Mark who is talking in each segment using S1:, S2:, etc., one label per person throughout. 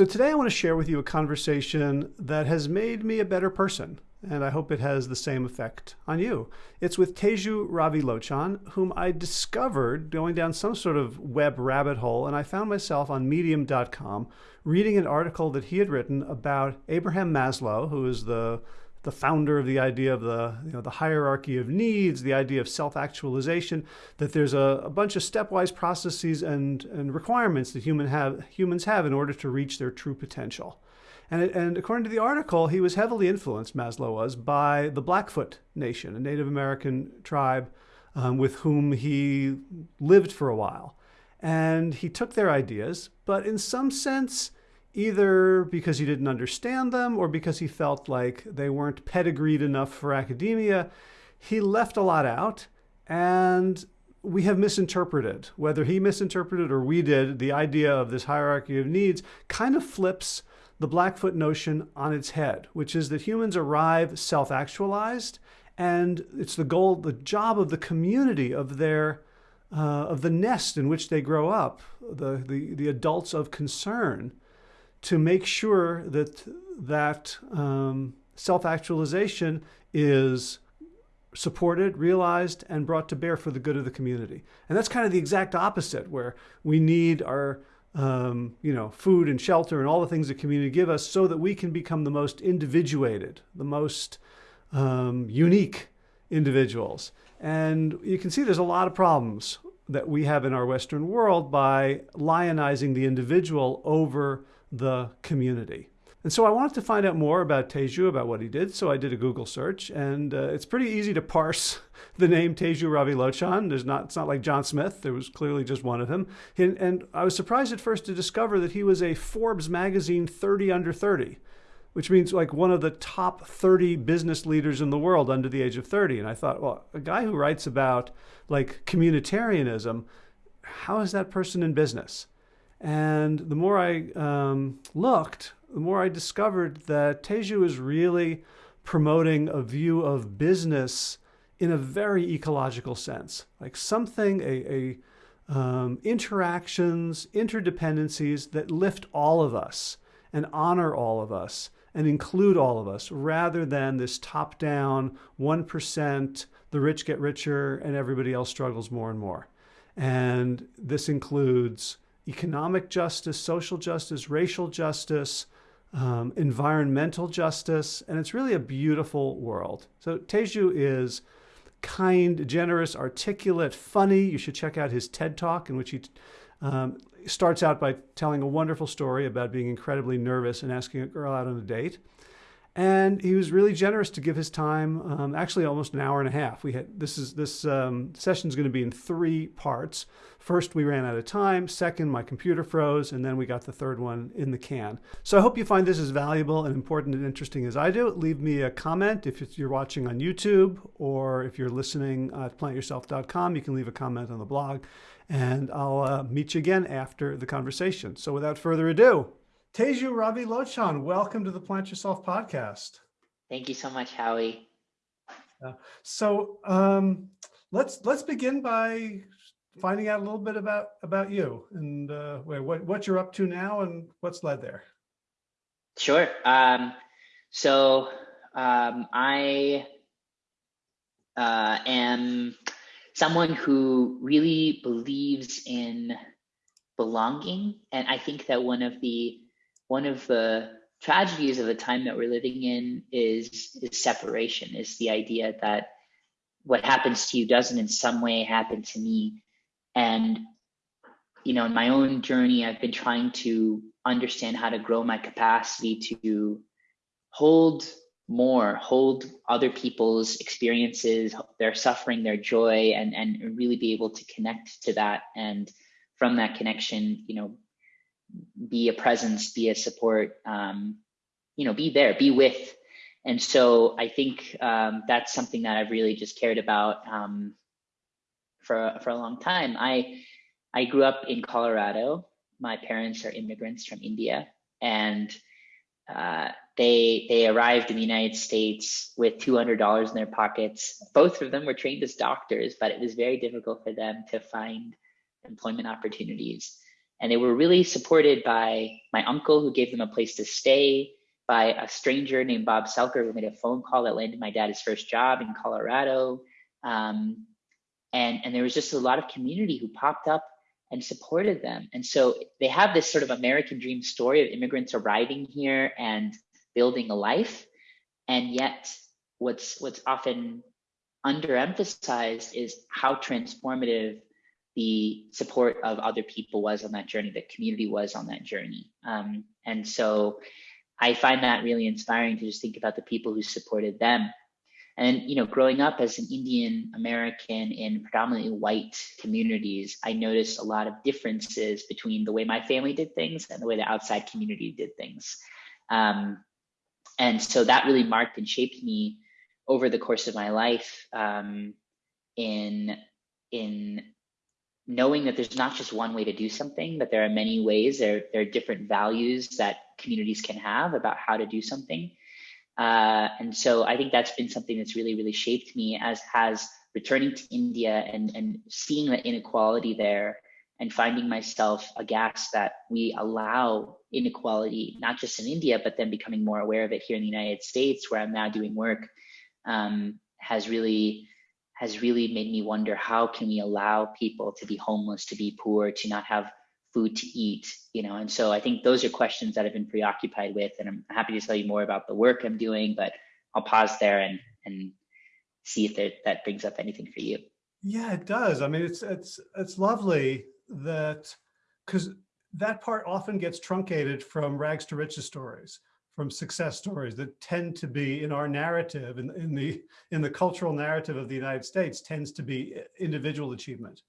S1: So today I want to share with you a conversation that has made me a better person, and I hope it has the same effect on you. It's with Teju Ravilochan, whom I discovered going down some sort of web rabbit hole, and I found myself on medium.com reading an article that he had written about Abraham Maslow, who is the the founder of the idea of the, you know, the hierarchy of needs, the idea of self-actualization, that there's a, a, bunch of stepwise processes and, and requirements that human have, humans have in order to reach their true potential. And, and according to the article, he was heavily influenced, Maslow was, by the Blackfoot Nation, a Native American tribe um, with whom he lived for a while. And he took their ideas, but in some sense, either because he didn't understand them or because he felt like they weren't pedigreed enough for academia, he left a lot out and we have misinterpreted, whether he misinterpreted or we did, the idea of this hierarchy of needs kind of flips the Blackfoot notion on its head, which is that humans arrive self-actualized and it's the goal, the job of the community of their uh, of the nest in which they grow up, the, the, the adults of concern, to make sure that that um, self-actualization is supported, realized, and brought to bear for the good of the community. And that's kind of the exact opposite, where we need our um, you know, food and shelter and all the things the community give us so that we can become the most individuated, the most um, unique individuals. And you can see there's a lot of problems that we have in our Western world by lionizing the individual over the community. And so I wanted to find out more about Teju, about what he did. So I did a Google search, and uh, it's pretty easy to parse the name Teju Ravilochan. There's not, it's not like John Smith. There was clearly just one of him. And, and I was surprised at first to discover that he was a Forbes magazine 30 under 30, which means like one of the top 30 business leaders in the world under the age of 30. And I thought, well, a guy who writes about like communitarianism, how is that person in business? And the more I um, looked, the more I discovered that Teju is really promoting a view of business in a very ecological sense, like something, a, a um, interactions, interdependencies that lift all of us and honor all of us and include all of us rather than this top down 1%, the rich get richer and everybody else struggles more and more. And this includes economic justice, social justice, racial justice, um, environmental justice, and it's really a beautiful world. So Teju is kind, generous, articulate, funny. You should check out his TED Talk in which he um, starts out by telling a wonderful story about being incredibly nervous and asking a girl out on a date. And he was really generous to give his time, um, actually almost an hour and a half. We had this is this um, session is going to be in three parts. First, we ran out of time. Second, my computer froze, and then we got the third one in the can. So I hope you find this as valuable and important and interesting as I do. Leave me a comment if you're watching on YouTube or if you're listening at plantyourself.com. You can leave a comment on the blog, and I'll uh, meet you again after the conversation. So without further ado. Teju Ravilochan, welcome to the Plant Yourself podcast.
S2: Thank you so much, Howie.
S1: Uh, so um, let's let's begin by finding out a little bit about about you and uh, what what you're up to now and what's led there.
S2: Sure. Um, so um, I uh, am someone who really believes in belonging, and I think that one of the one of the tragedies of the time that we're living in is is separation is the idea that what happens to you doesn't in some way happen to me. And you know in my own journey i've been trying to understand how to grow my capacity to hold more hold other people's experiences their suffering their joy and and really be able to connect to that. And from that connection you know be a presence, be a support, um, you know, be there, be with. And so I think um, that's something that I've really just cared about um, for for a long time. I I grew up in Colorado. My parents are immigrants from India, and uh, they they arrived in the United States with two hundred dollars in their pockets. Both of them were trained as doctors, but it was very difficult for them to find employment opportunities. And they were really supported by my uncle who gave them a place to stay, by a stranger named Bob Selker who made a phone call that landed my dad his first job in Colorado. Um, and, and there was just a lot of community who popped up and supported them. And so they have this sort of American dream story of immigrants arriving here and building a life. And yet what's what's often underemphasized is how transformative the support of other people was on that journey, the community was on that journey. Um, and so I find that really inspiring to just think about the people who supported them. And you know, growing up as an Indian American in predominantly white communities, I noticed a lot of differences between the way my family did things and the way the outside community did things. Um, and so that really marked and shaped me over the course of my life um, in in knowing that there's not just one way to do something, that there are many ways. There, there are different values that communities can have about how to do something. Uh, and so I think that's been something that's really, really shaped me as has returning to India and, and seeing the inequality there and finding myself aghast that we allow inequality, not just in India, but then becoming more aware of it here in the United States, where I'm now doing work, um, has really has really made me wonder how can we allow people to be homeless, to be poor, to not have food to eat, you know? And so I think those are questions that I've been preoccupied with, and I'm happy to tell you more about the work I'm doing, but I'll pause there and and see if that, that brings up anything for you.
S1: Yeah, it does. I mean, it's it's it's lovely that because that part often gets truncated from rags to riches stories from success stories that tend to be in our narrative, in, in, the, in the cultural narrative of the United States tends to be individual achievement,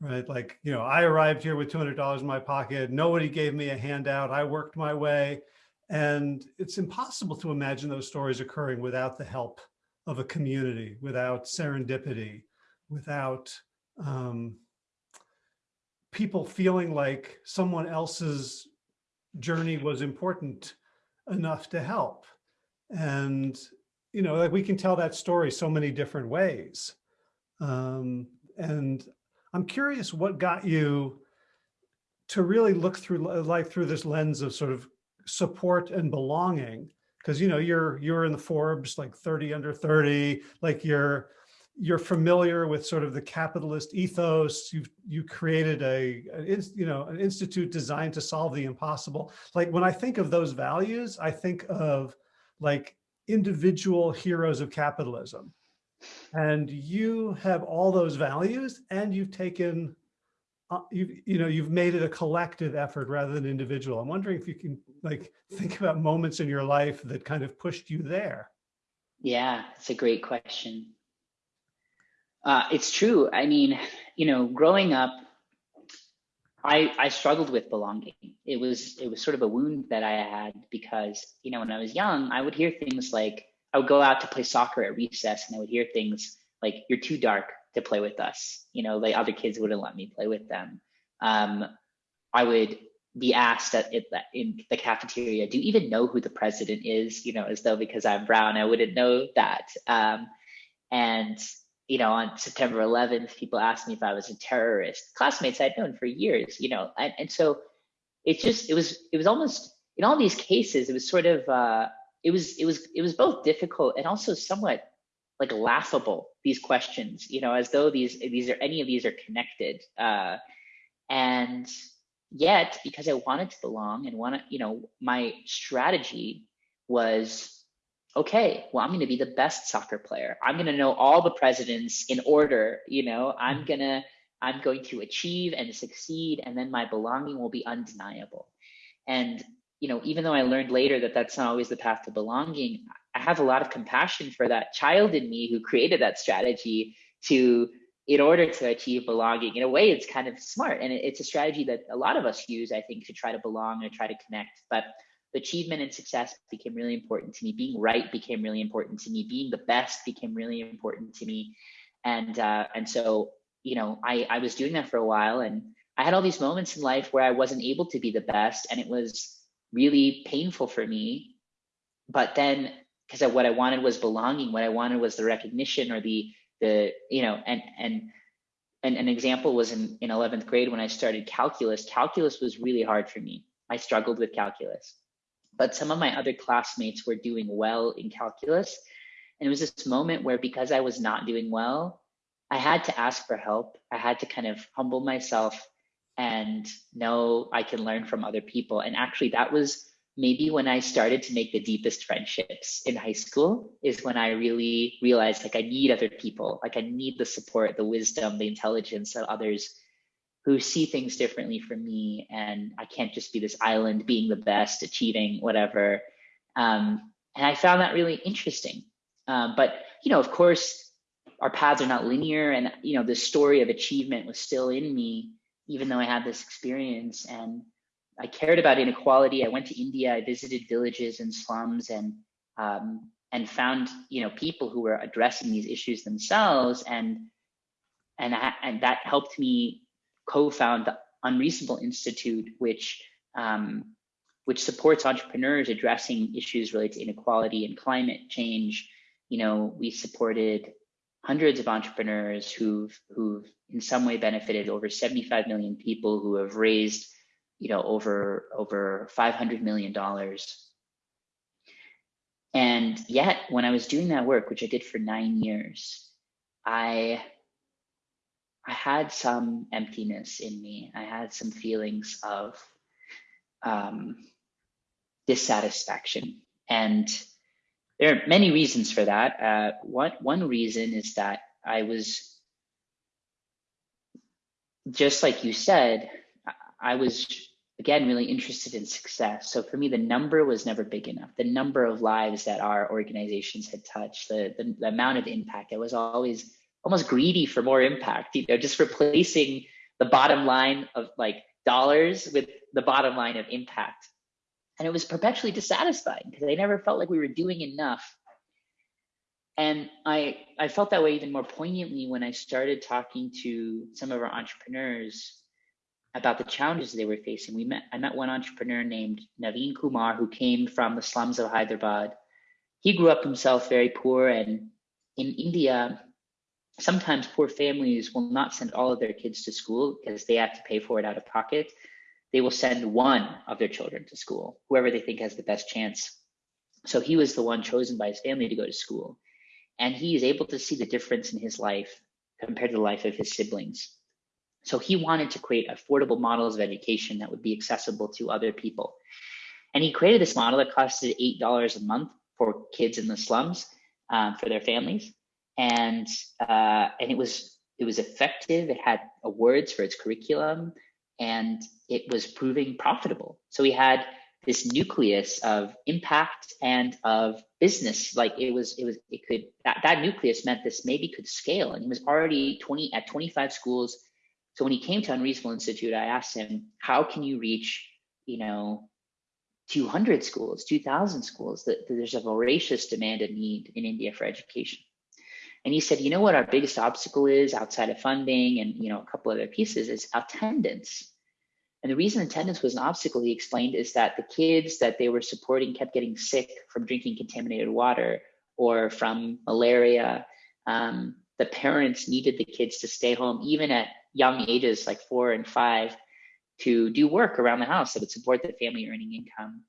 S1: right? Like, you know, I arrived here with $200 in my pocket. Nobody gave me a handout. I worked my way. And it's impossible to imagine those stories occurring without the help of a community, without serendipity, without um, people feeling like someone else's journey was important enough to help. And, you know, like we can tell that story so many different ways. Um, and I'm curious what got you to really look through life through this lens of sort of support and belonging because you know you're you're in the Forbes like 30 under 30 like you're you're familiar with sort of the capitalist ethos. You've you created a, a, you know an institute designed to solve the impossible. Like when I think of those values, I think of like individual heroes of capitalism. And you have all those values, and you've taken uh, you you know you've made it a collective effort rather than individual. I'm wondering if you can like think about moments in your life that kind of pushed you there.
S2: Yeah, it's a great question. Uh, it's true. I mean, you know, growing up, I I struggled with belonging. It was it was sort of a wound that I had because you know when I was young, I would hear things like I would go out to play soccer at recess, and I would hear things like "You're too dark to play with us." You know, like other kids wouldn't let me play with them. Um, I would be asked at, in the cafeteria, "Do you even know who the president is?" You know, as though because I'm brown, I wouldn't know that. Um, and you know, on September 11th, people asked me if I was a terrorist. Classmates I'd known for years, you know, and, and so it just it was it was almost in all these cases it was sort of uh, it was it was it was both difficult and also somewhat like laughable these questions, you know, as though these these are any of these are connected, uh, and yet because I wanted to belong and want to, you know, my strategy was okay, well, I'm going to be the best soccer player. I'm going to know all the presidents in order. You know, I'm mm-hmm. going to, I'm going to achieve and succeed, and then my belonging will be undeniable. And, you know, even though I learned later that that's not always the path to belonging, I have a lot of compassion for that child in me who created that strategy to, in order to achieve belonging. In a way, it's kind of smart. And it's a strategy that a lot of us use, I think, to try to belong and try to connect. But achievement and success became really important to me. Being right became really important to me. Being the best became really important to me. And uh, and so you know, I I was doing that for a while, and I had all these moments in life where I wasn't able to be the best, and it was really painful for me. But then, because what I wanted was belonging, what I wanted was the recognition or the the you know, and and and an example was in, in 11th grade when I started calculus. Calculus was really hard for me. I struggled with calculus. But some of my other classmates were doing well in calculus. And it was this moment where because I was not doing well, I had to ask for help. I had to kind of humble myself and know I can learn from other people. And actually, that was maybe when I started to make the deepest friendships in high school, is when I really realized like I need other people, like I need the support, the wisdom, the intelligence of others who see things differently from me. And I can't just be this island being the best, achieving whatever. Um, and I found that really interesting. Um, but, you know, of course, our paths are not linear and you know the story of achievement was still in me even though i had this experience and i cared about inequality i went to india i visited villages and slums and um, and found you know people who were addressing these issues themselves and and I, and that helped me co-found the unreasonable institute which um, which supports entrepreneurs addressing issues related to inequality and climate change. You know we supported hundreds of entrepreneurs who've who've in some way benefited over 75 million people who have raised you know over over 500 million dollars. And yet when i was doing that work which i did for nine years i i had some emptiness in me i had some feelings of um, dissatisfaction and there are many reasons for that. Uh, one, one reason is that I was, just like you said, I was, again, really interested in success. So for me, the number was never big enough. The number of lives that our organizations had touched, the, the, the amount of impact, I was always almost greedy for more impact, you know, just replacing the bottom line of like dollars with the bottom line of impact and it was perpetually dissatisfying because I never felt like we were doing enough. And I I felt that way even more poignantly when I started talking to some of our entrepreneurs about the challenges they were facing. We met I met one entrepreneur named Naveen Kumar who came from the slums of Hyderabad. He grew up himself very poor and in India sometimes poor families will not send all of their kids to school because they have to pay for it out of pocket they will send one of their children to school, whoever they think has the best chance. So he was the one chosen by his family to go to school. And he is able to see the difference in his life compared to the life of his siblings. So he wanted to create affordable models of education that would be accessible to other people. And he created this model that costed $8 a month for kids in the slums um, for their families. And, uh, and it was, it was effective. It had awards for its curriculum and it was proving profitable. So we had this nucleus of impact and of business. Like it was, it was, it could that, that nucleus meant this maybe could scale. And he was already 20 at 25 schools. So when he came to Unreasonable Institute, I asked him, how can you reach, you know, 200 schools, 2000 schools? That there's a voracious demand and need in India for education. And he said, you know what our biggest obstacle is outside of funding and you know a couple other pieces is attendance. And the reason attendance was an obstacle, he explained, is that the kids that they were supporting kept getting sick from drinking contaminated water or from malaria. Um, the parents needed the kids to stay home, even at young ages like four and five, to do work around the house that would support the family earning income.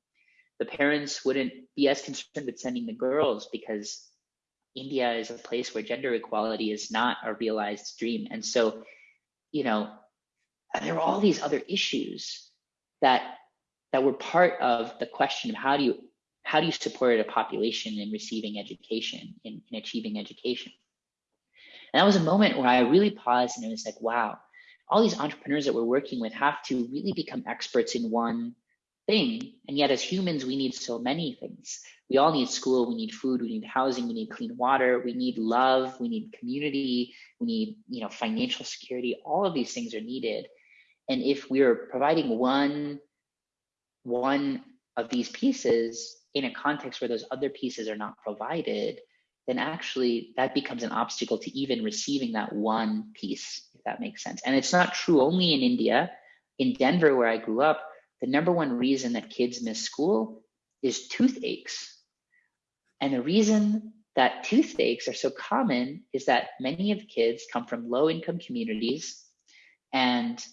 S2: The parents wouldn't be as concerned with sending the girls because India is a place where gender equality is not a realized dream. And so, you know, there are all these other issues that that were part of the question of how do you how do you support a population in receiving education, in, in achieving education? And that was a moment where I really paused and it was like, wow, all these entrepreneurs that we're working with have to really become experts in one thing. And yet, as humans, we need so many things. We all need school, we need food, we need housing, we need clean water, we need love, we need community, we need you know financial security. All of these things are needed. And if we're providing one one of these pieces in a context where those other pieces are not provided, then actually that becomes an obstacle to even receiving that one piece, if that makes sense. And it's not true only in India. In Denver, where I grew up, the number one reason that kids miss school is toothaches. And the reason that toothaches are so common is that many of the kids come from low income communities and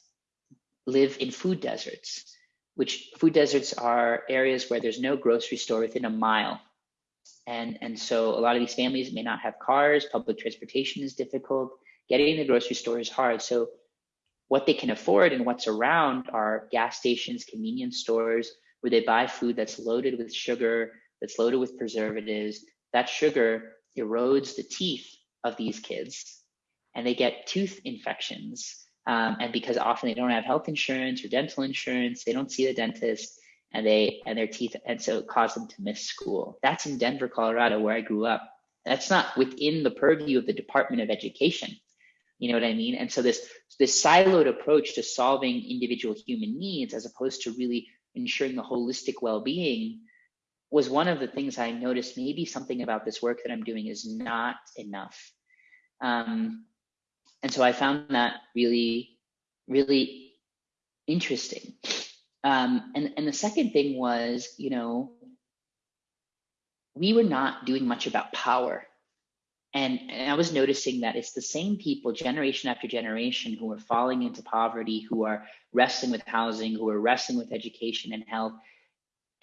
S2: live in food deserts, which food deserts are areas where there's no grocery store within a mile. And, and so a lot of these families may not have cars, public transportation is difficult, getting to the grocery store is hard. So what they can afford and what's around are gas stations, convenience stores, where they buy food that's loaded with sugar, that's loaded with preservatives. That sugar erodes the teeth of these kids and they get tooth infections. Um, and because often they don't have health insurance or dental insurance, they don't see the dentist and they and their teeth and so it caused them to miss school. That's in Denver, Colorado, where I grew up. That's not within the purview of the Department of Education. You know what I mean? And so this this siloed approach to solving individual human needs as opposed to really ensuring the holistic well-being was one of the things I noticed maybe something about this work that I'm doing is not enough. Um, and so I found that really, really interesting. Um, and, and the second thing was, you know, we were not doing much about power and, and, I was noticing that it's the same people, generation after generation, who are falling into poverty, who are wrestling with housing, who are wrestling with education and health.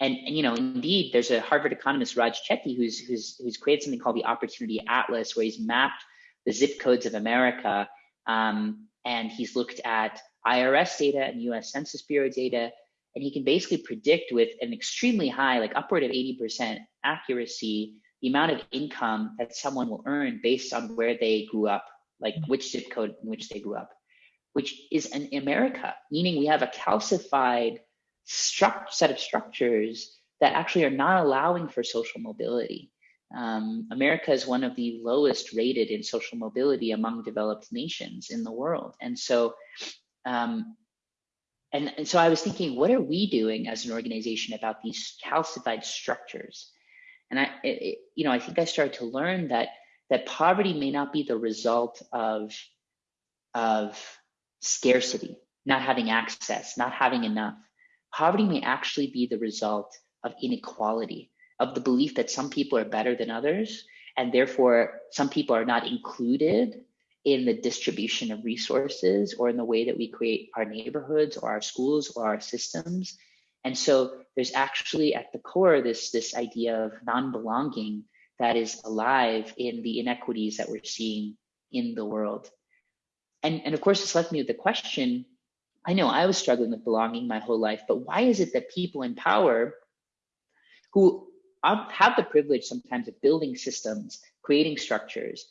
S2: And, and you know, indeed, there's a Harvard economist, Raj Chetty, who's, who's, who's created something called the Opportunity Atlas, where he's mapped the zip codes of America. Um, and he's looked at IRS data and US Census Bureau data. And he can basically predict with an extremely high, like upward of 80% accuracy, the amount of income that someone will earn based on where they grew up, like which zip code in which they grew up, which is in America, meaning we have a calcified set of structures that actually are not allowing for social mobility. Um, America is one of the lowest rated in social mobility among developed nations in the world. And so, um, and, and so I was thinking, what are we doing as an organization about these calcified structures? And I, it, you know, I think I started to learn that that poverty may not be the result of of scarcity, not having access, not having enough. Poverty may actually be the result of inequality, of the belief that some people are better than others, and therefore some people are not included in the distribution of resources or in the way that we create our neighborhoods or our schools or our systems. And so there's actually at the core this, this idea of non-belonging that is alive in the inequities that we're seeing in the world. And, and of course, this left me with the question, I know I was struggling with belonging my whole life, but why is it that people in power who um, have the privilege sometimes of building systems, creating structures,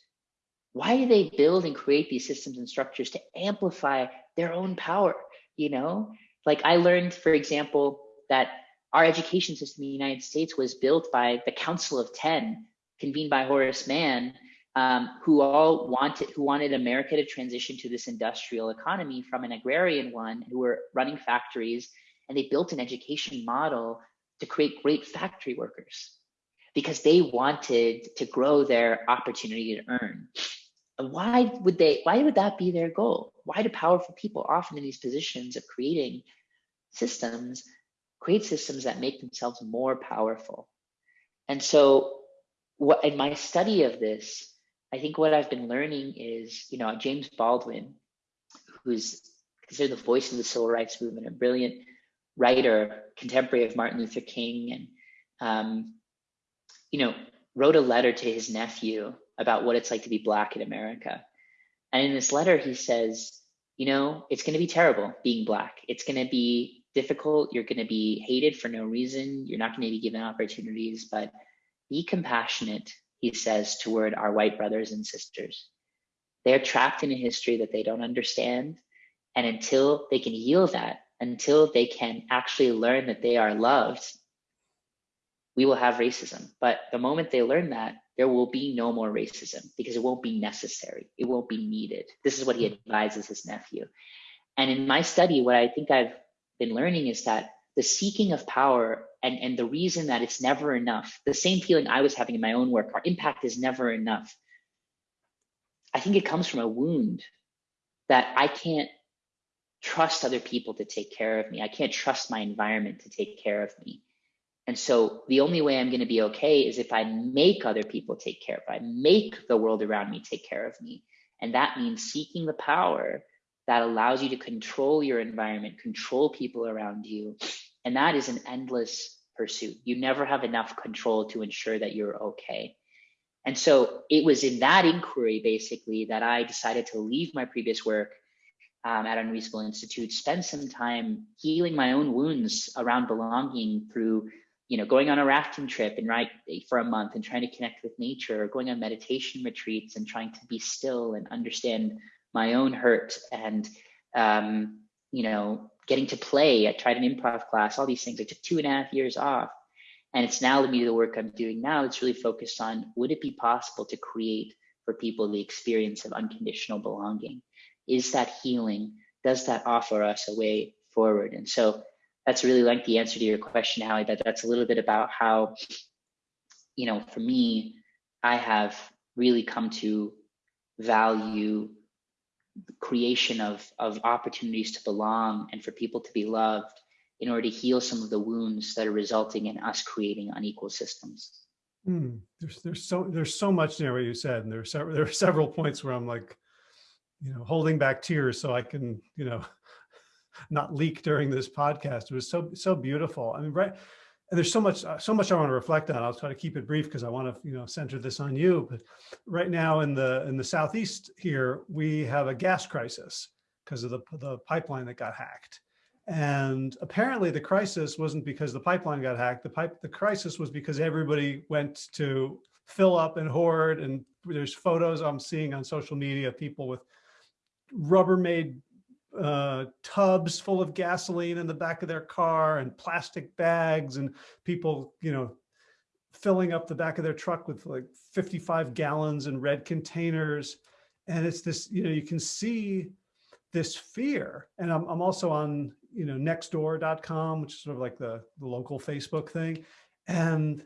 S2: why do they build and create these systems and structures to amplify their own power? You know, like I learned, for example, that our education system in the United States was built by the Council of Ten, convened by Horace Mann, um, who all wanted who wanted America to transition to this industrial economy from an agrarian one, who were running factories, and they built an education model to create great factory workers because they wanted to grow their opportunity to earn. Why would they? Why would that be their goal? Why do powerful people often in these positions of creating systems create systems that make themselves more powerful. And so what in my study of this, I think what I've been learning is, you know, James Baldwin, who's considered the voice of the civil rights movement, a brilliant writer, contemporary of Martin Luther King, and um, you know, wrote a letter to his nephew about what it's like to be black in America. And in this letter, he says, you know, it's going to be terrible being black. It's going to be difficult. You're going to be hated for no reason. You're not going to be given opportunities, but be compassionate, he says, toward our white brothers and sisters. They're trapped in a history that they don't understand. And until they can heal that, until they can actually learn that they are loved, we will have racism. But the moment they learn that, there will be no more racism because it won't be necessary. It won't be needed. This is what he advises his nephew. And in my study, what I think I've been learning is that the seeking of power and, and the reason that it's never enough, the same feeling I was having in my own work, our impact is never enough. I think it comes from a wound that I can't trust other people to take care of me. I can't trust my environment to take care of me. And so the only way I'm going to be okay is if I make other people take care of, I make the world around me take care of me. And that means seeking the power that allows you to control your environment, control people around you. And that is an endless pursuit. You never have enough control to ensure that you're okay. And so it was in that inquiry, basically, that I decided to leave my previous work um, at Unreasonable Institute, spend some time healing my own wounds around belonging through you know, going on a rafting trip and right for a month and trying to connect with nature, or going on meditation retreats and trying to be still and understand my own hurt and um, you know, getting to play. I tried an improv class, all these things. I took two and a half years off. And it's now me the work I'm doing now. It's really focused on would it be possible to create for people the experience of unconditional belonging? Is that healing? Does that offer us a way forward? And so that's really like the answer to your question, Howie. but that's a little bit about how, you know, for me, I have really come to value the creation of of opportunities to belong and for people to be loved in order to heal some of the wounds that are resulting in us creating unequal systems.
S1: Mm, there's there's so there's so much there what you said, and there are several there are several points where I'm like, you know, holding back tears so I can you know not leak during this podcast. It was so, so beautiful. I mean, right. And there's so much, uh, so much I want to reflect on. I'll try to keep it brief because I want to, you know, center this on you. But right now in the, in the Southeast here, we have a gas crisis because of the, the pipeline that got hacked. And apparently the crisis wasn't because the pipeline got hacked. The pipe, the crisis was because everybody went to fill up and hoard. And there's photos I'm seeing on social media of people with Rubbermaid uh, tubs full of gasoline in the back of their car and plastic bags and people, you know, filling up the back of their truck with like 55 gallons in red containers. And it's this, you know, you can see this fear. And I'm, I'm also on, you know, nextdoor.com, which is sort of like the, the local Facebook thing. And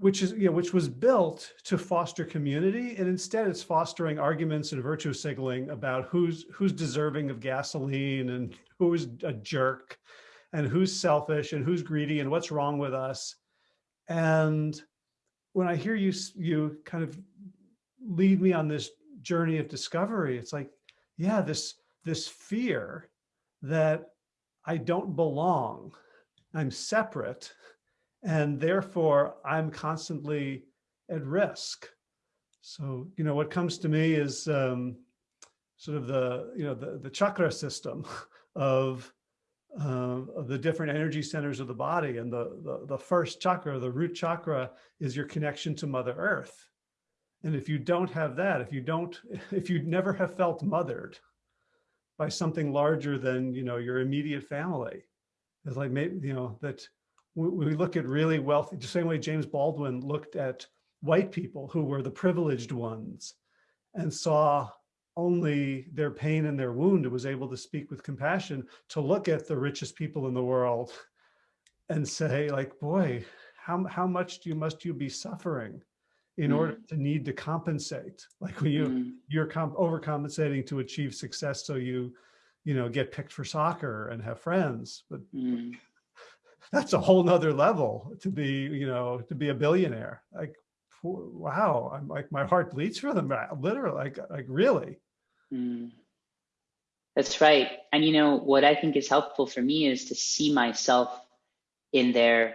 S1: which is, you know, which was built to foster community. And instead it's fostering arguments and virtue signaling about who's, who's deserving of gasoline and who's a jerk and who's selfish and who's greedy and what's wrong with us. And when I hear you, you kind of lead me on this journey of discovery, it's like, yeah, this, this fear that I don't belong, I'm separate, and therefore I'm constantly at risk. So, you know, what comes to me is um, sort of the, you know, the, the chakra system of, uh, of the different energy centers of the body. And the, the, the first chakra, the root chakra is your connection to Mother Earth. And if you don't have that, if you don't, if you never have felt mothered by something larger than, you know, your immediate family, it's like maybe, you know, that we look at really wealthy, the same way James Baldwin looked at white people who were the privileged ones and saw only their pain and their wound and was able to speak with compassion to look at the richest people in the world and say like, boy, how, how much do you, must you be suffering in mm. order to need to compensate? Like when you, mm. you're overcompensating to achieve success so you, you know, get picked for soccer and have friends, but mm that's a whole nother level to be, you know, to be a billionaire. Like, wow, I'm like, my heart bleeds for them, literally, like, like really. Mm.
S2: That's right. And, you know, what I think is helpful for me is to see myself in their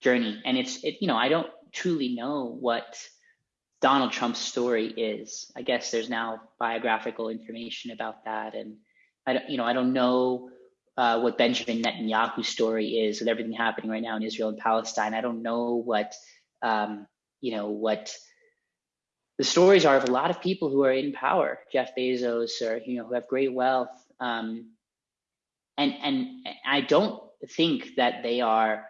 S2: journey. And it's, it, you know, I don't truly know what Donald Trump's story is. I guess there's now biographical information about that. And I don't, you know, I don't know uh, what Benjamin Netanyahu's story is with everything happening right now in Israel and Palestine. I don't know what um, you know what the stories are of a lot of people who are in power, Jeff Bezos, or you know who have great wealth, um, and and I don't think that they are.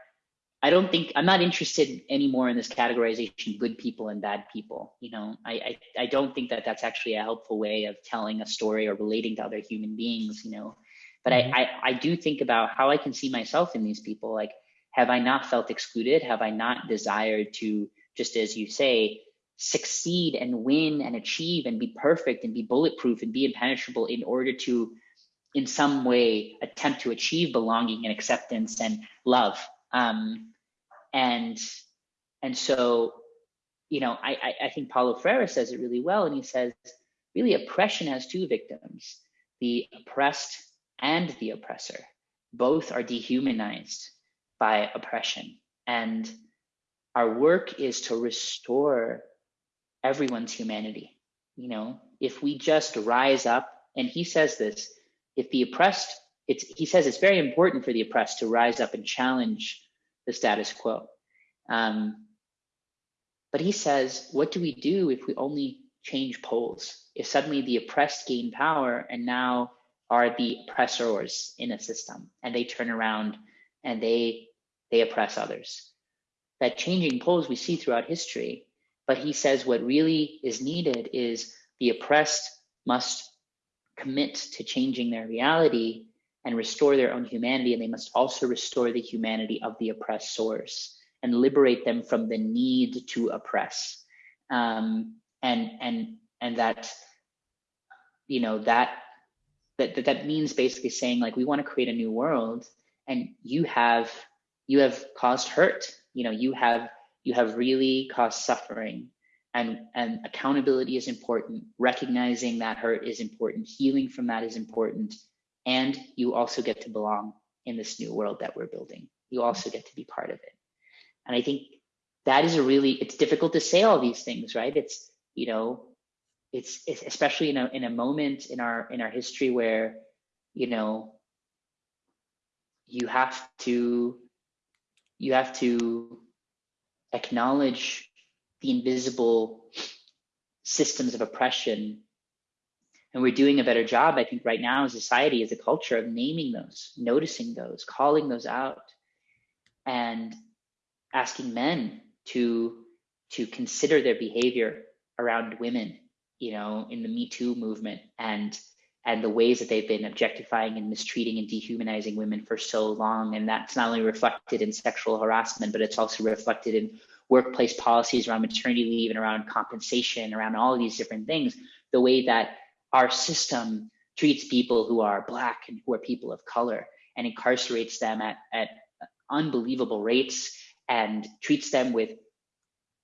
S2: I don't think I'm not interested anymore in this categorization good people and bad people. You know, I, I I don't think that that's actually a helpful way of telling a story or relating to other human beings. You know, but mm-hmm. I, I, I do think about how I can see myself in these people. Like, have I not felt excluded? Have I not desired to, just as you say, succeed and win and achieve and be perfect and be bulletproof and be impenetrable in order to, in some way, attempt to achieve belonging and acceptance and love? Um, and and so, you know, I, I, I think Paulo Freire says it really well, and he says, really, oppression has two victims: the oppressed and the oppressor. Both are dehumanized by oppression, and our work is to restore everyone's humanity. You know, if we just rise up, and he says this, if the oppressed, it's he says it's very important for the oppressed to rise up and challenge the status quo. Um, but he says, what do we do if we only change poles? If suddenly the oppressed gain power and now are the oppressors in a system and they turn around and they they oppress others. That changing poles we see throughout history, but he says what really is needed is the oppressed must commit to changing their reality and restore their own humanity, and they must also restore the humanity of the oppressors and liberate them from the need to oppress. Um, and and and that you know that that that that means basically saying like we want to create a new world, and you have you have caused hurt. You know you have you have really caused suffering and and accountability is important. Recognizing that hurt is important. Healing from that is important. And you also get to belong in this new world that we're building. You also get to be part of it. And i think that is a really it's difficult to say all these things right? It's you know it's, it's especially in a in a moment in our in our history where you know you have to you have to acknowledge the invisible systems of oppression. And we're doing a better job, I think, right now as society, as a culture, of naming those, noticing those, calling those out, and asking men to to consider their behavior around women, you know, in the Me Too movement and and the ways that they've been objectifying and mistreating and dehumanizing women for so long. And that's not only reflected in sexual harassment, but it's also reflected in workplace policies around maternity leave and around compensation, around all of these different things, the way that our system treats people who are black and who are people of color and incarcerates them at, at unbelievable rates and treats them with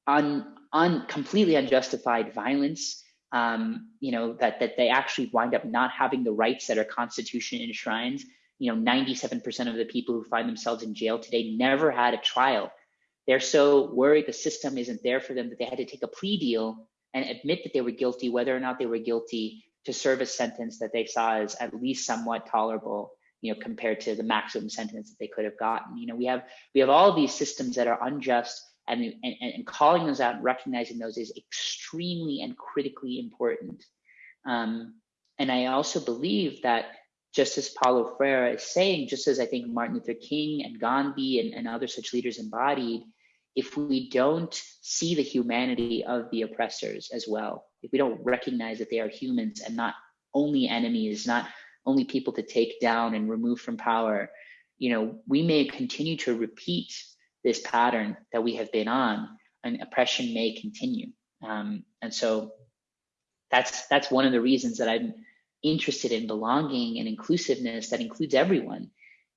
S2: un, un completely unjustified violence um, you know that that they actually wind up not having the rights that our constitution enshrines you know 97% of the people who find themselves in jail today never had a trial they're so worried the system isn't there for them that they had to take a plea deal and admit that they were guilty, whether or not they were guilty, to serve a sentence that they saw as at least somewhat tolerable, you know, compared to the maximum sentence that they could have gotten. You know, we have we have all these systems that are unjust, and and, and calling those out and recognizing those is extremely and critically important. Um, and I also believe that just as Paulo Freire is saying, just as I think Martin Luther King and Gandhi and, and other such leaders embodied, if we don't see the humanity of the oppressors as well, if we don't recognize that they are humans and not only enemies, not only people to take down and remove from power, you know, we may continue to repeat this pattern that we have been on, and oppression may continue. Um, and so that's that's one of the reasons that I'm interested in belonging and inclusiveness that includes everyone.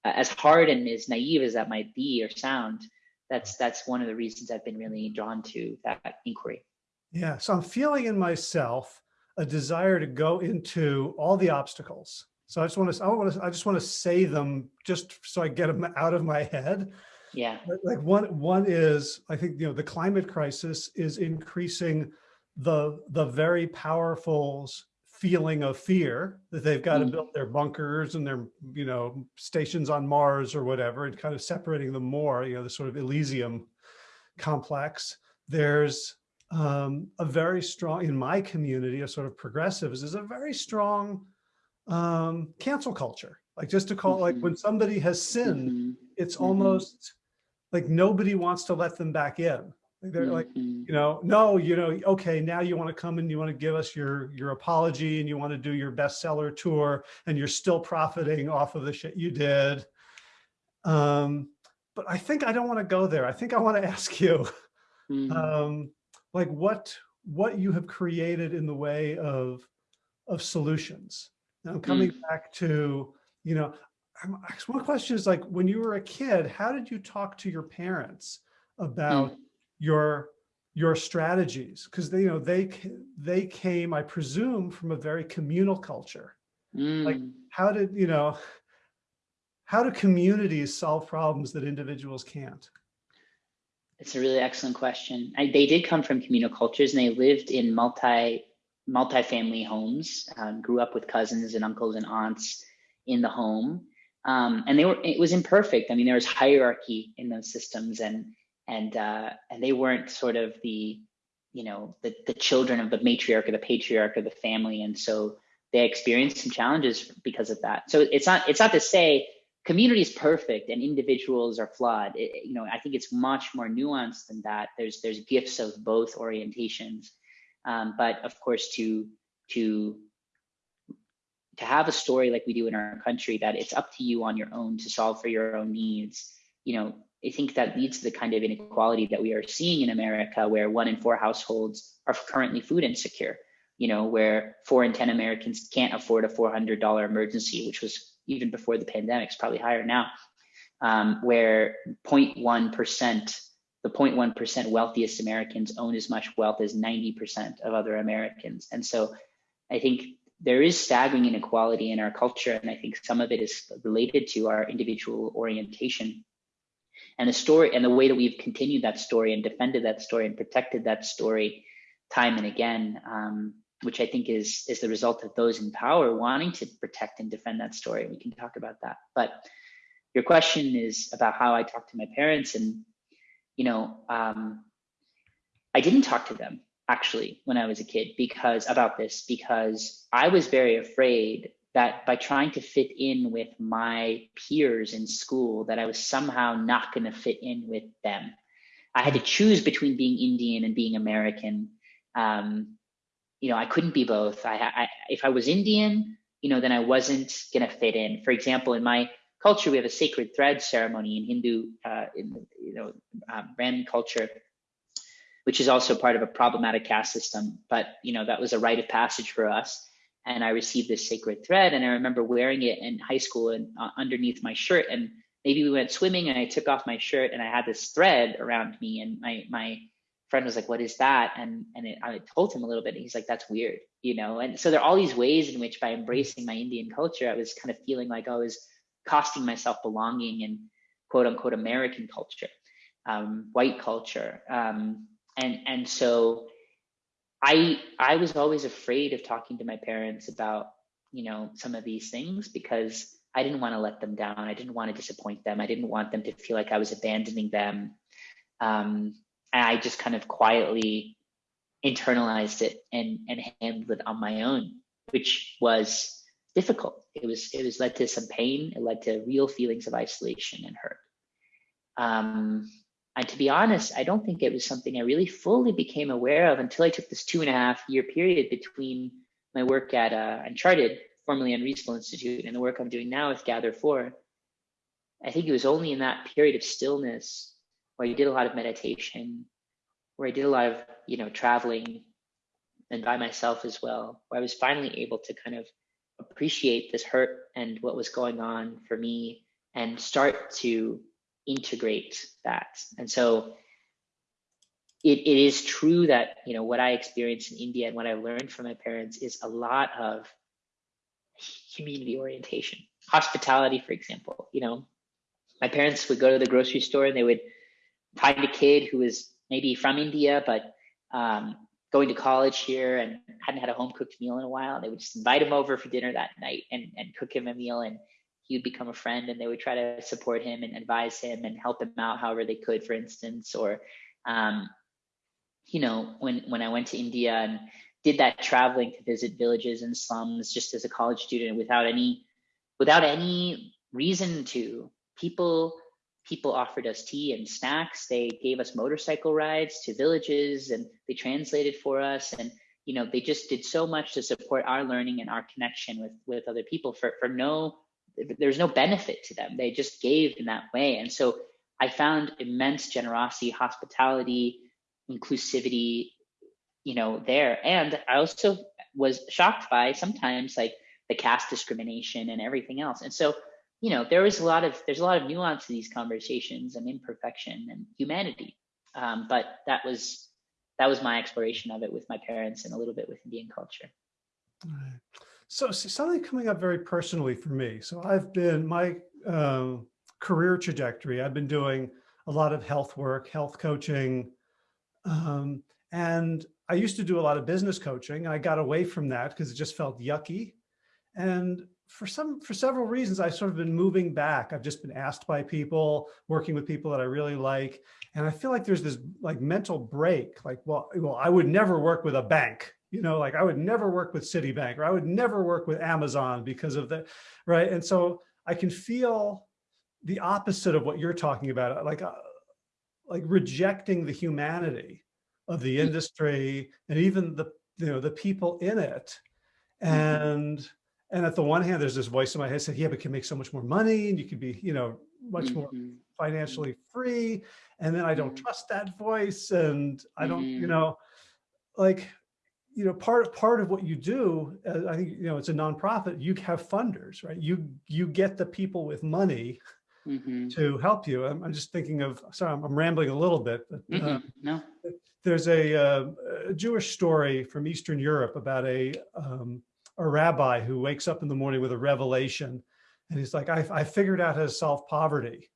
S2: Uh, as hard and as naive as that might be or sound, that's that's one of the reasons I've been really drawn to that inquiry.
S1: Yeah, so I'm feeling in myself a desire to go into all the obstacles. So I just want to, I want to, I just want to say them just so I get them out of my head.
S2: Yeah.
S1: Like one, one is, I think, you know, the climate crisis is increasing the, the very powerful feeling of fear that they've got mm. to build their bunkers and their, you know, stations on Mars or whatever, and kind of separating them more, you know, the sort of Elysium complex. There's um, a very strong, in my community, a sort of progressives, is a very strong um, cancel culture. Like just to call, mm -hmm. like when mm-hmm. somebody has sinned, mm -hmm. it's mm -hmm. almost like nobody wants to let them back in. They're like, mm-hmm. you know, no, you know, okay, now you want to come and you want to give us your your apology and you want to do your bestseller tour and you're still profiting off of the shit you did. Um, but I think I don't want to go there. I think I want to ask you, mm -hmm. um, like what what you have created in the way of of solutions. Now I'm coming mm. back to, you know, one question is like, when you were a kid, how did you talk to your parents about mm. your your strategies? Because they, you know, they they came, I presume, from a very communal culture. Mm. Like, how did you know? How do communities solve problems that individuals can't?
S2: It's a really excellent question. I, they did come from communal cultures, and they lived in multi multi-family homes. Um, grew up with cousins and uncles and aunts in the home um, and they were it was imperfect. I mean, there was hierarchy in those systems, and and uh, and they weren't sort of the you know the the children of the matriarch or the patriarch of the family, and so they experienced some challenges because of that. So it's not it's not to say community is perfect and individuals are flawed. It, you know, I think it's much more nuanced than that. There's there's gifts of both orientations, um, but of course to to to have a story like we do in our country that it's up to you on your own to solve for your own needs you know i think that leads to the kind of inequality that we are seeing in america where one in four households are currently food insecure you know where four in ten americans can't afford a $400 emergency which was even before the pandemic it's probably higher now um, where 0.1% the 0.1% wealthiest americans own as much wealth as 90% of other americans. And so i think there is staggering inequality in our culture, and I think some of it is related to our individual orientation. And the story and the way that we've continued that story and defended that story and protected that story time and again, um, which I think is is the result of those in power wanting to protect and defend that story. We can talk about that. But your question is about how I talk to my parents, and you know, um, I didn't talk to them actually when I was a kid because about this because I was very afraid that by trying to fit in with my peers in school that I was somehow not going to fit in with them. I had to choose between being Indian and being American. Um, you know, I couldn't be both. I, I, if I was Indian, you know, then I wasn't going to fit in. For example, in my culture, we have a sacred thread ceremony in Hindu, uh, in you know, Brahmin culture which is also part of a problematic caste system. But you know, that was a rite of passage for us. And I received this sacred thread, and I remember wearing it in high school and uh, underneath my shirt. And maybe we went swimming, and I took off my shirt, and I had this thread around me. And my my friend was like, "What is that?" And and it, I told him a little bit, and he's like, "That's weird," you know. And so there are all these ways in which, by embracing my Indian culture, I was kind of feeling like I was costing myself belonging in quote unquote American culture, um, white culture. Um, and and so i i was always afraid of talking to my parents about you know some of these things because i didn't want to let them down. I didn't want to disappoint them. I didn't want them to feel like i was abandoning them. Um, and i just kind of quietly internalized it and and handled it on my own which was difficult. It was it was led to some pain. It led to real feelings of isolation and hurt. Um, and to be honest, I don't think it was something I really fully became aware of until I took this two and a half year period between my work at uh, Uncharted, formerly Unreasonable Institute, and the work I'm doing now with GatherFor. I think it was only in that period of stillness where I did a lot of meditation, where I did a lot of, you know, traveling and by myself as well, where I was finally able to kind of appreciate this hurt and what was going on for me and start to integrate that. And so it, it is true that, you know, what I experienced in India and what I learned from my parents is a lot of community orientation. Hospitality, for example, you know, my parents would go to the grocery store and they would find a kid who was maybe from India, but um, going to college here and hadn't had a home cooked meal in a while. They would just invite him over for dinner that night and, and cook him a meal. And he would become a friend and they would try to support him and advise him and help him out however they could, for instance. Or, um, you know, when, when I went to India and did that traveling to visit villages and slums just as a college student without any, without any reason to, people, people offered us tea and snacks. They gave us motorcycle rides to villages and they translated for us. And, you know, they just did so much to support our learning and our connection with, with other people for, for no there's no benefit to them. They just gave in that way. And so I found immense generosity, hospitality, inclusivity, you know, there. And I also was shocked by sometimes like the caste discrimination and everything else. And so you know, there was a lot of there's a lot of nuance to these conversations and imperfection and humanity. Um, but that was that was my exploration of it with my parents and a little bit with Indian culture.
S1: So, so something coming up very personally for me. So I've been my um, career trajectory. I've been doing a lot of health work, health coaching, um, and I used to do a lot of business coaching. And I got away from that because it just felt yucky. And for some, for several reasons, I've sort of been moving back. I've just been asked by people, working with people that I really like. And I feel like there's this like mental break, like, well, well, I would never work with a bank, you know, like I would never work with Citibank or I would never work with Amazon because of the, right. And so I can feel the opposite of what you're talking about, like, uh, like rejecting the humanity of the mm. industry and even the, you know, the people in it. Mm-hmm. And, and at the one hand, there's this voice in my head said, yeah, but you can make so much more money and you could be, you know, much more mm-hmm. financially free. And then I don't mm-hmm. trust that voice. And I don't, you know, like, you know, part of part of what you do, uh, I think, you know, it's a nonprofit, you have funders, right? You, you get the people with money mm -hmm. to help you. I'm, I'm, just thinking of, sorry, I'm, I'm rambling a little bit, but mm -hmm. uh,
S2: no.
S1: there's a, uh, a, Jewish story from Eastern Europe about a, um, a rabbi who wakes up in the morning with a revelation and he's like, I, I figured out how to solve poverty.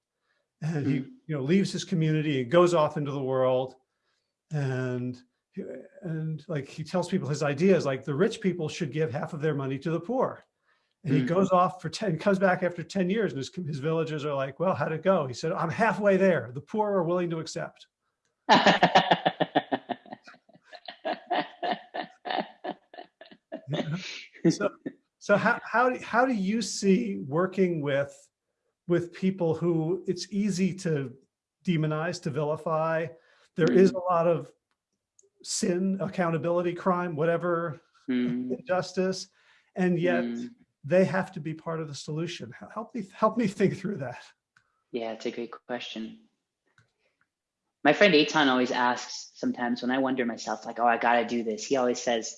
S1: And mm -hmm. he, you know, leaves his community and goes off into the world and and like he tells people his ideas like the rich people should give half of their money to the poor and he mm. goes off for 10, comes back after 10 years and his, his villagers are like, well, how'd it go? He said, I'm halfway there. The poor are willing to accept. so, so how, how, do, how do you see working with, with people who it's easy to demonize, to vilify? There mm. a lot of sin, accountability, crime, whatever, mm. injustice. And yet mm they have to be part of the solution. Help me, help me think through that.
S2: Yeah, it's a great question. My friend Eitan always asks sometimes when I wonder myself, like, oh, I got to do this. He always says,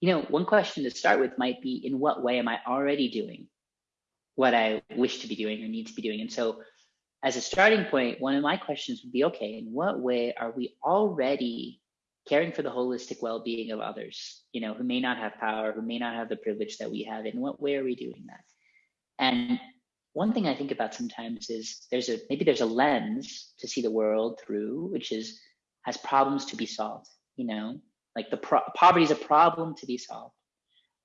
S2: you know, one question to start with might be, in what way am I already doing what I wish to be doing or need to be doing? And so as a starting point, one of my questions would be, okay, in what way are we already caring for the holistic well-being of others, you know, who may not have power, who may not have the privilege that we have. In what way are we doing that? And one thing I think about sometimes is there's a maybe there's a lens to see the world through, which is has problems to be solved. You know, like the pro- poverty is a problem to be solved.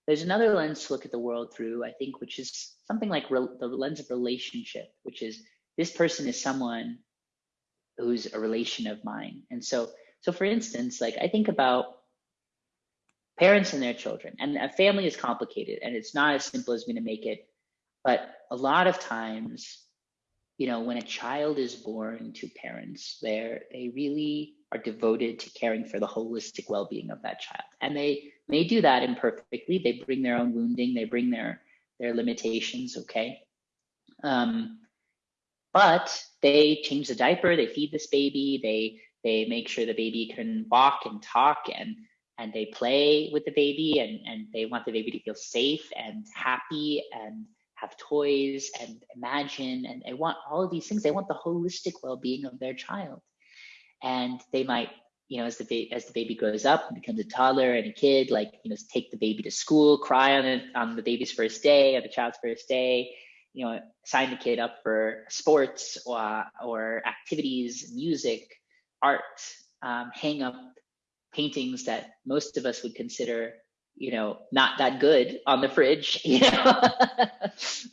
S2: There's another lens to look at the world through, I think, which is something like re- the lens of relationship, which is this person is someone who's a relation of mine, and so so for instance, like I think about parents and their children, and a family is complicated and it's not as simple as we to make it. But a lot of times, you know, when a child is born to parents, they they really are devoted to caring for the holistic well-being of that child. And they may do that imperfectly. They bring their own wounding, they bring their their limitations, okay? Um, but they change the diaper, they feed this baby, they they make sure the baby can walk and talk and and they play with the baby and, and they want the baby to feel safe and happy and have toys and imagine and they want all of these things. They want the holistic well-being of their child. And they might, you know, as the as the baby grows up and becomes a toddler and a kid, like, you know, take the baby to school, cry on it on the baby's first day, or the child's first day, you know, sign the kid up for sports or, or activities, music, art, um, hang up paintings that most of us would consider, you know, not that good on the fridge, you know,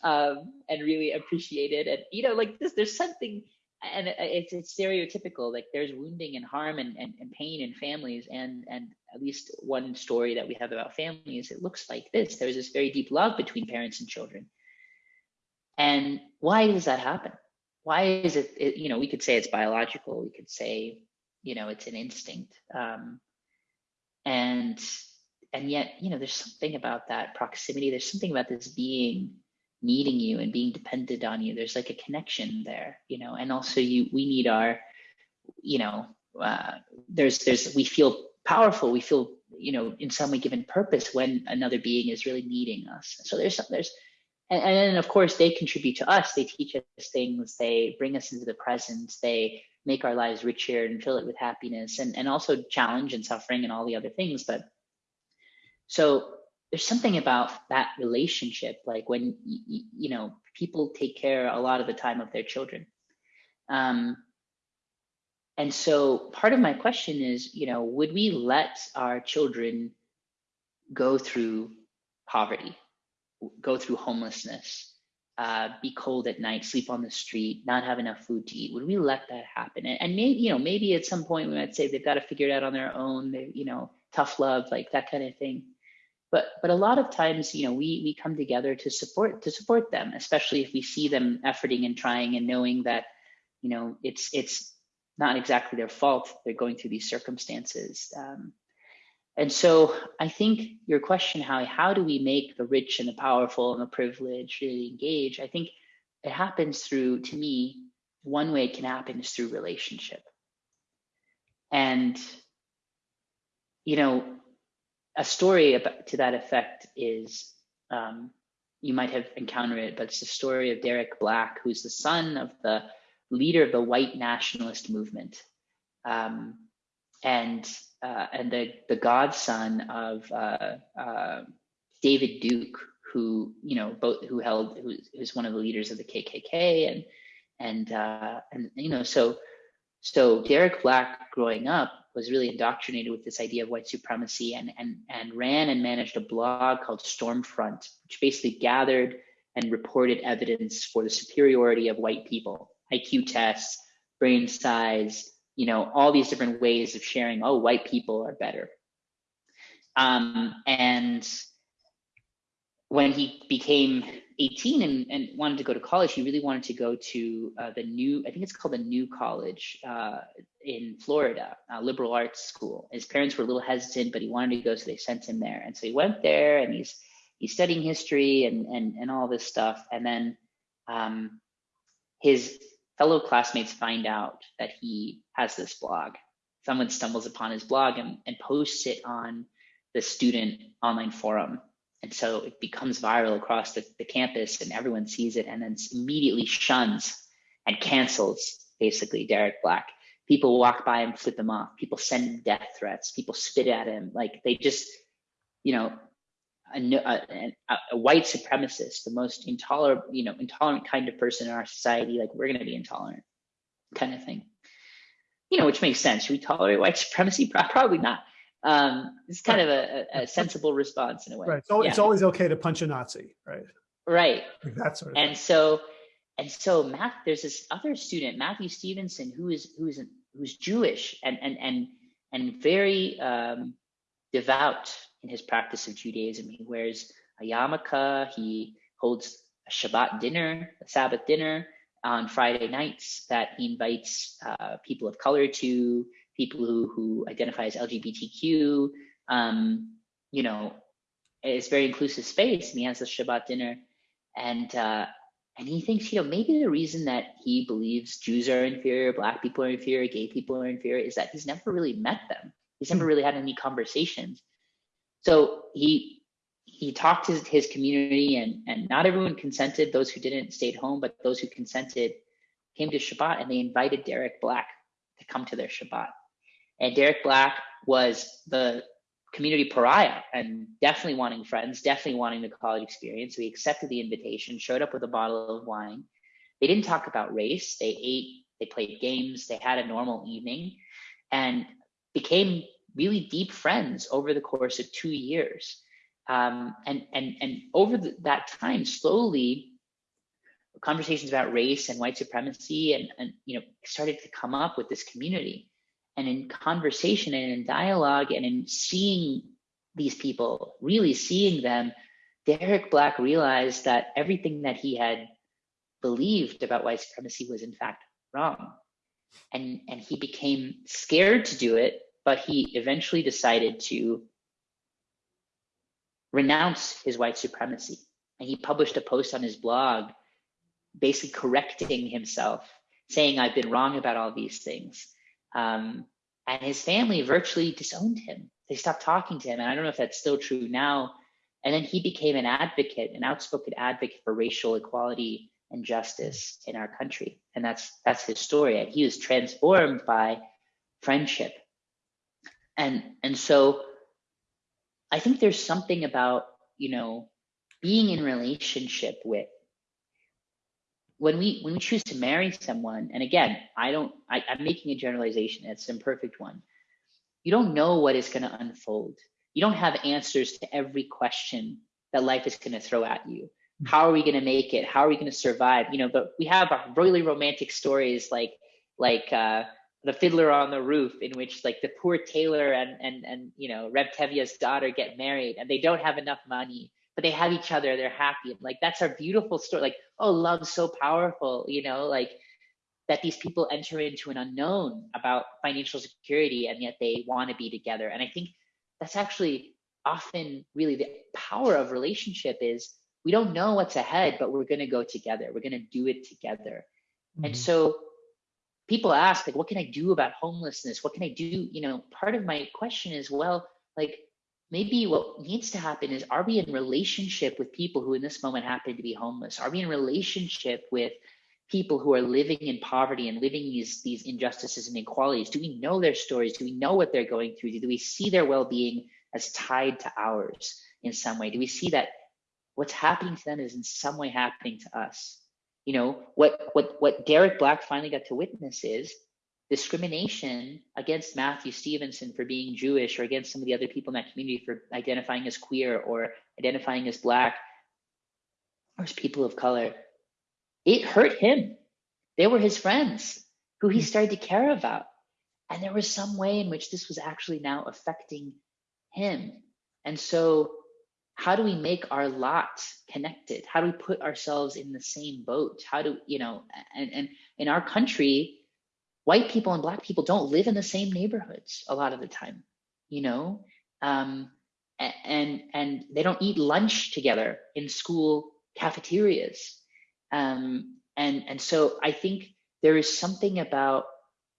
S2: um, and really appreciate it. And, you know, like this, there's something, and it's, it's stereotypical, like there's wounding and harm and, and, and pain in families. And, and at least one story that we have about families, it looks like this. There's this very deep love between parents and children. And why does that happen? Why is it, it, you know we could say it's biological we could say you know it's an instinct um, and and yet you know there's something about that proximity there's something about this being needing you and being dependent on you there's like a connection there you know and also you we need our you know uh, there's there's we feel powerful we feel you know in some way given purpose when another being is really needing us. So there's some, there's and, and then of course they contribute to us. They teach us things. They bring us into the present. They make our lives richer and fill it with happiness and, and also challenge and suffering and all the other things. But so there's something about that relationship, like when, you know, people take care a lot of the time of their children. Um, and so part of my question is, you know, would we let our children go through poverty, go through homelessness, uh, be cold at night, sleep on the street, not have enough food to eat? Would we let that happen? And, and maybe, you know, maybe at some point we might say they've got to figure it out on their own. They, you know, tough love, like that kind of thing. But but a lot of times, you know, we we come together to support to support them, especially if we see them efforting and trying and knowing that, you know, it's it's not exactly their fault. They're going through these circumstances. Um, and so I think your question, how how do we make the rich and the powerful and the privileged really engage? I think it happens through, to me, one way it can happen is through relationship. And, you know, a story about, to that effect is um, you might have encountered it, but it's the story of Derek Black, who's the son of the leader of the white nationalist movement, um, and uh, and the the godson of uh, uh, David Duke, who you know both who held who was one of the leaders of the KKK, and and uh, and you know so so Derek Black growing up was really indoctrinated with this idea of white supremacy and and and ran and managed a blog called Stormfront, which basically gathered and reported evidence for the superiority of white people IQ tests, brain size, you know, all these different ways of sharing, oh, white people are better. Um, and when he became 18 and, and, wanted to go to college, he really wanted to go to uh, the new, I think it's called the New College uh, in Florida, liberal arts school. His parents were a little hesitant, but he wanted to go, so they sent him there. And so he went there and he's he's studying history and and, and all this stuff. And then um, his fellow classmates find out that he has this blog. Someone stumbles upon his blog and, and posts it on the student online forum. And so it becomes viral across the, the campus and everyone sees it and then immediately shuns and cancels basically Derek Black. People walk by and flip him off. People send him death threats. People spit at him. Like they just, you know, a, a, a, white supremacist, the most intolerant, you know, intolerant kind of person in our society, like we're going to be intolerant, kind of thing. You know, which makes sense. Should we tolerate white supremacy? Probably not. Um, it's kind of a, a, sensible response in a way.
S1: Right. So yeah. it's always okay to punch a Nazi, right?
S2: Right.
S1: Like that sort of.
S2: And
S1: thing.
S2: so, and so, Matt, there's this other student, Matthew Stevenson, who is who is who's Jewish and and and and very um, devout in his practice of Judaism. He wears a yarmulke. He holds a Shabbat dinner, a Sabbath dinner on Friday nights that he invites uh, people of color to, people who, who identify as LGBTQ. Um, you know, it's very inclusive space, and he has a Shabbat dinner, and uh, and he thinks, you know, maybe the reason that he believes Jews are inferior, Black people are inferior, gay people are inferior, is that he's never really met them. He's never hmm. really had any conversations. So he he talked to his community and and not everyone consented. Those who didn't stayed home, but those who consented came to Shabbat and they invited Derek Black to come to their Shabbat. And Derek Black was the community pariah and definitely wanting friends, definitely wanting the college experience. So he accepted the invitation, showed up with a bottle of wine. They didn't talk about race. They ate, they played games, they had a normal evening and became really deep friends over the course of two years. Um, and and and over the, that time, slowly, conversations about race and white supremacy and, and you know started to come up with this community. And in conversation and in dialogue and in seeing these people, really seeing them, Derek Black realized that everything that he had believed about white supremacy was in fact wrong. And, and he became scared to do it but he eventually decided to renounce his white supremacy. And he published a post on his blog basically correcting himself, saying, I've been wrong about all these things. Um, and his family virtually disowned him. They stopped talking to him. And I don't know if that's still true now, And then he became an advocate, an outspoken advocate for racial equality and justice in our country. And that's that's his story. And he was transformed by friendship. And and so I think there's something about, you know, being in relationship with when we when we choose to marry someone, and again, I don't I, I'm making a generalization, it's an imperfect one. You don't know what is going to unfold. You don't have answers to every question that life is going to throw at you. How are we going to make it? How are we going to survive? You know, but we have our really romantic stories like like uh, the Fiddler on the Roof, in which like the poor tailor and and and you know Reb Tevye's daughter get married, and they don't have enough money, but they have each other. They're happy. Like that's our beautiful story. Like oh, love's so powerful. You know, like that these people enter into an unknown about financial security, and yet they want to be together. And I think that's actually often really the power of relationship is we don't know what's ahead, but we're going to go together. We're going to do it together. Mm-hmm. And so people ask, like, what can I do about homelessness? What can I do? You know, part of my question is, well, like, maybe what needs to happen is are we in relationship with people who in this moment happen to be homeless? Are we in relationship with people who are living in poverty and living these these injustices and inequalities? Do we know their stories? Do we know what they're going through? Do we see their well-being as tied to ours in some way? Do we see that what's happening to them is in some way happening to us. You know, what what what Derek Black finally got to witness is discrimination against Matthew Stevenson for being Jewish or against some of the other people in that community for identifying as queer or identifying as black or as people of color. It hurt him. They were his friends who he hmm. started to care about. And there was some way in which this was actually now affecting him. And so how do we make our lots connected? How do we put ourselves in the same boat? How do you know and, and in our country white people and black people don't live in the same neighborhoods a lot of the time you know? Um, and and they don't eat lunch together in school cafeterias. Um, and and so i think there is something about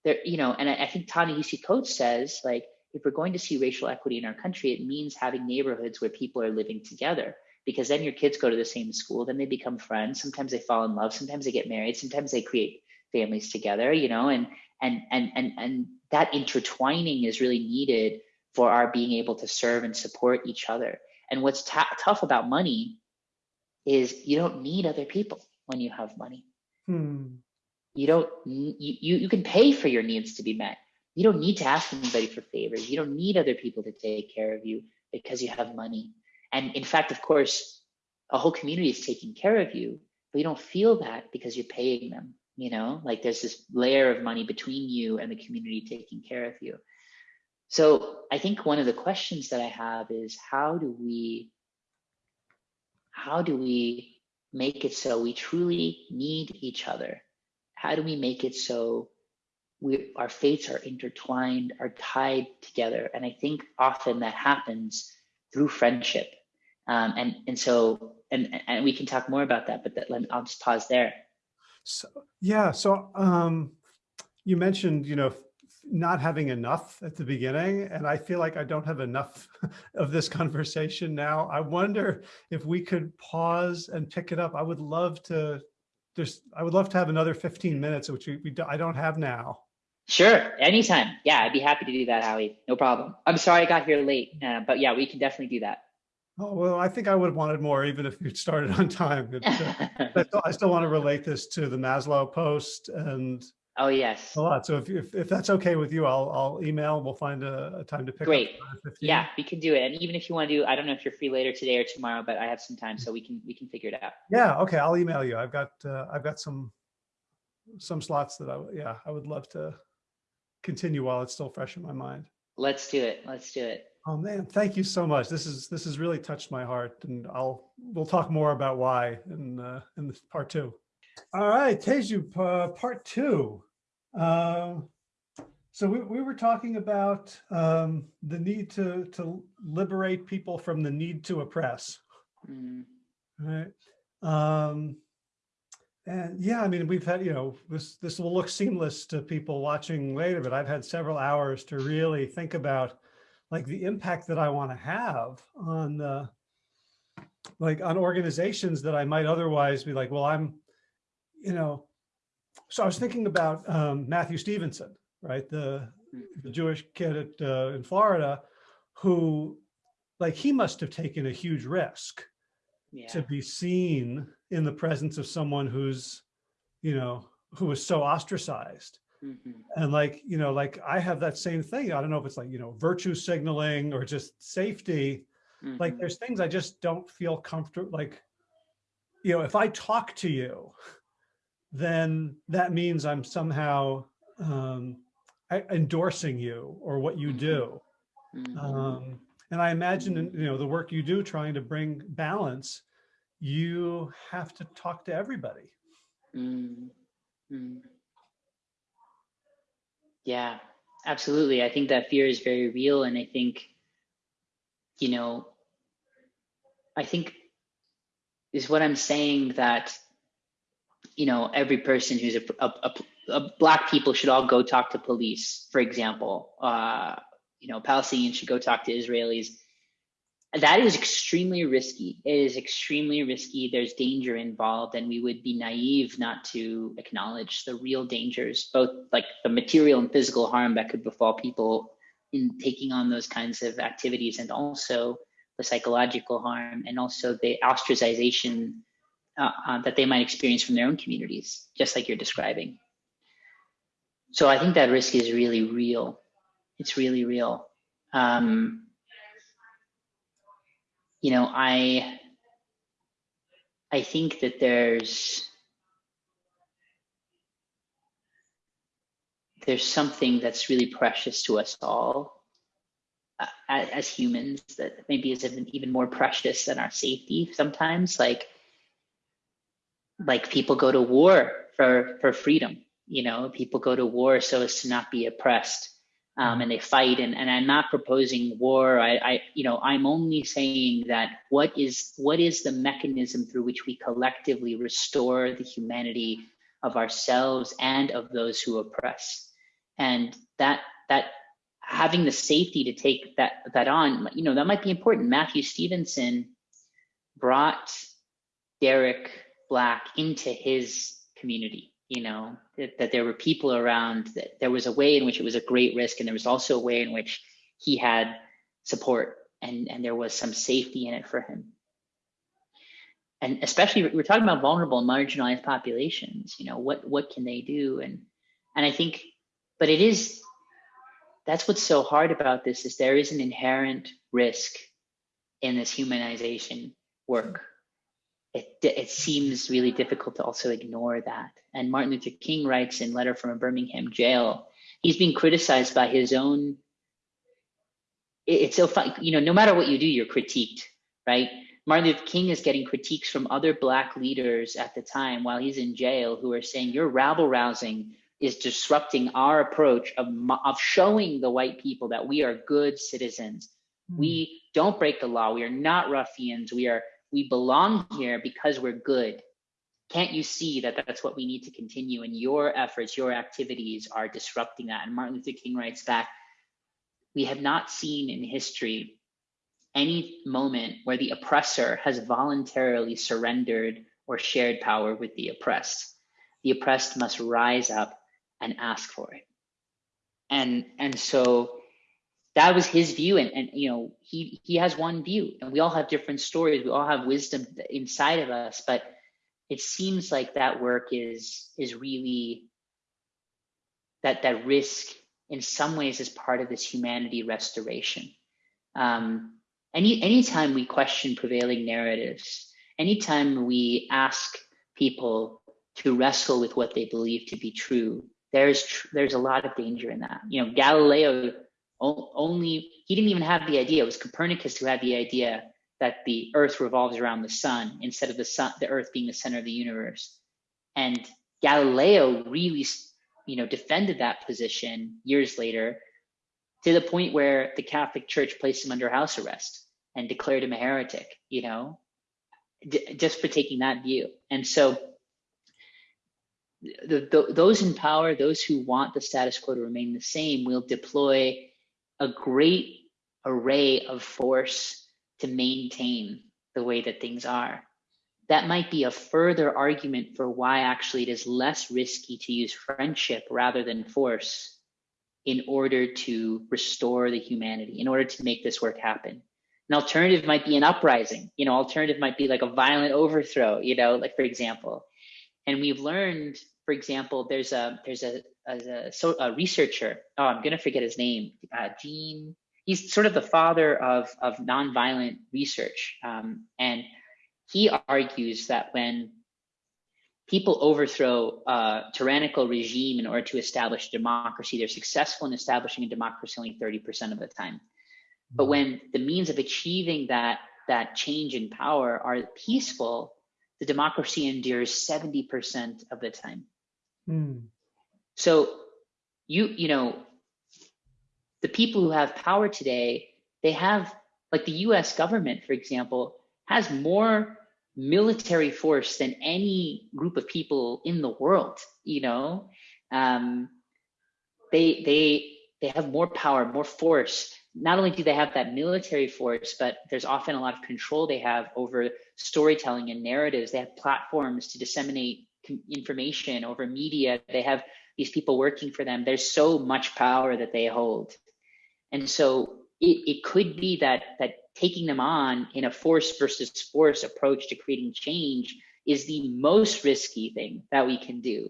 S2: there you know and i, I think ta-nehisi coates says like if we're going to see racial equity in our country, it means having neighborhoods where people are living together because then your kids go to the same school, then they become friends. Sometimes they fall in love, sometimes they get married, sometimes they create families together, you know, and and and and and that intertwining is really needed for our being able to serve and support each other. And what's t- tough about money is you don't need other people when you have money. Hmm. You don't you, you you can pay for your needs to be met you don't need to ask anybody for favors. You don't need other people to take care of you because you have money. And in fact, of course, a whole community is taking care of you, but you don't feel that because you're paying them. You know, like there's this layer of money between you and the community taking care of you. So I think one of the questions that I have is how do we how do we make it so we truly need each other? How do we make it so we our fates are intertwined, are tied together, and I think often that happens through friendship. Um, and and so and and we can talk more about that, but that, let I'll just pause there.
S1: So yeah, so um, you mentioned you know not having enough at the beginning, and I feel like I don't have enough of this conversation now. I wonder if we could pause and pick it up. I would love to. There's, I would love to have another 15 minutes, which we, we I don't have now.
S2: Sure, anytime. Yeah, I'd be happy to do that, Howie. No problem. I'm sorry I got here late, uh, but yeah, we can definitely do that.
S1: Oh, well, I think I would have wanted more even if you started on time. It, uh, I still want to relate this to the Maslow post and
S2: oh yes
S1: a lot. So if, if, if that's okay with you, I'll I'll email. We'll find a, a time to pick.
S2: Great. Yeah, we can do it. And even if you want to do, I don't know if you're free later today or tomorrow, but I have some time, so we can we can figure it out.
S1: Yeah. Okay. I'll email you. I've got uh, I've got some some slots that I yeah I would love to continue while it's still fresh in my mind.
S2: Let's do it. Let's do it.
S1: Oh man, thank you so much. This is this has really touched my heart, and I'll we'll talk more about why in uh, in part two. All right, Teju, uh, part two. Uh, so we, we were talking about um, the need to to liberate people from the need to oppress. Mm. Right. Um, and yeah, I mean, we've had, you know, this this will look seamless to people watching later, but I've had several hours to really think about like the impact that I want to have on the like on organizations that I might otherwise be like, well, I'm, you know, so I was thinking about um, Matthew Stevenson, right? The, the Jewish kid at, uh, in Florida who like he must have taken a huge risk yeah. to be seen in the presence of someone who's, you know, who was so ostracized. Mm -hmm. And like, you know, like I have that same thing. I don't know if it's like, you know, virtue signaling or just safety. Mm -hmm. Like there's things I just don't feel comfortable. Like, you know, if I talk to you, then that means I'm somehow um, endorsing you or what you mm-hmm. do. Mm -hmm. um, and I imagine, you know, the work you do trying to bring balance, you have to talk to everybody. Mm.
S2: Yeah, absolutely. I think that fear is very real. And I think, you know, I think is what I'm saying that, you know, every person who's a, a, a, a black people should all go talk to police, for example. Uh, you know, Palestinians should go talk to Israelis. That is extremely risky. It is extremely risky. There's danger involved, and we would be naive not to acknowledge the real dangers, both like the material and physical harm that could befall people in taking on those kinds of activities, and also the psychological harm, and also the ostracization uh, uh, that they might experience from their own communities, just like you're describing. So I think that risk is really real it's really real. Um, you know, I I think that there's there's something that's really precious to us all uh, as humans that maybe is even, even more precious than our safety sometimes like like people go to war for for freedom you know people go to war so as to not be oppressed um, and they fight. And, and I'm not proposing war. I, I, you know, I'm only saying that what is what is the mechanism through which we collectively restore the humanity of ourselves and of those who oppress, and that that having the safety to take that that on, you know, that might be important. Matthew Stevenson brought Derek Black into his community you know, that, that, there were people around, that there was a way in which it was a great risk, and there was also a way in which he had support and, and there was some safety in it for him. And especially we're talking about vulnerable and marginalized populations, you know, what what can they do? And and I think, but it is that's what's so hard about this is there is an inherent risk in this humanization work it, it seems really difficult to also ignore that. And Martin Luther King writes in Letter from a Birmingham Jail, he's being criticized by his own. It's so fun, you know, no matter what you do, you're critiqued, right? Martin Luther King is getting critiques from other Black leaders at the time while he's in jail who are saying, Your rabble rousing is disrupting our approach of, of showing the white people that we are good citizens. Mm. We don't break the law. We are not ruffians. We are we belong here because we're good. Can't you see that that's what we need to continue? And your efforts, your activities are disrupting that. And Martin Luther King writes back, we have not seen in history any moment where the oppressor has voluntarily surrendered or shared power with the oppressed. The oppressed must rise up and ask for it. And, and so that was his view. And, and you know he he has one view and we all have different stories. We all have wisdom inside of us but it seems like that work is is really that that risk in some ways is part of this humanity restoration. Um, any anytime we question prevailing narratives anytime we ask people to wrestle with what they believe to be true there's tr there's a lot of danger in that. You know galileo only he didn't even have the idea. It was Copernicus who had the idea that the Earth revolves around the sun instead of the sun, the Earth being the center of the universe. And Galileo really, you know, defended that position years later to the point where the Catholic Church placed him under house arrest and declared him a heretic. You know, just for taking that view. And so the, the, those in power, those who want the status quo to remain the same, will deploy a great array of force to maintain the way that things are, that might be a further argument for why actually it is less risky to use friendship rather than force in order to restore the humanity, in order to make this work happen. An alternative might be an uprising, you know, alternative might be like a violent overthrow, you know, like for example. And we've learned, for example, there's a there's a, a, so, a researcher. Oh, I'm gonna forget his name. Uh, Gene. He's sort of the father of of nonviolent research, um, and he argues that when people overthrow a tyrannical regime in order to establish democracy, they're successful in establishing a democracy only 30% of the time. But mm-hmm. when the means of achieving that, that change in power are peaceful, the democracy endures 70% of the time. Mm. So you, you know, the people who have power today, they have, like the US government, for example, has more military force than any group of people in the world you know? Um, they they they have more power more force. Not only do they have that military force but there's often a lot of control they have over storytelling and narratives. They have platforms to disseminate information over media. They have these people working for them there's so much power that they hold and so it, it could be that that taking them on in a force versus force approach to creating change is the most risky thing that we can do.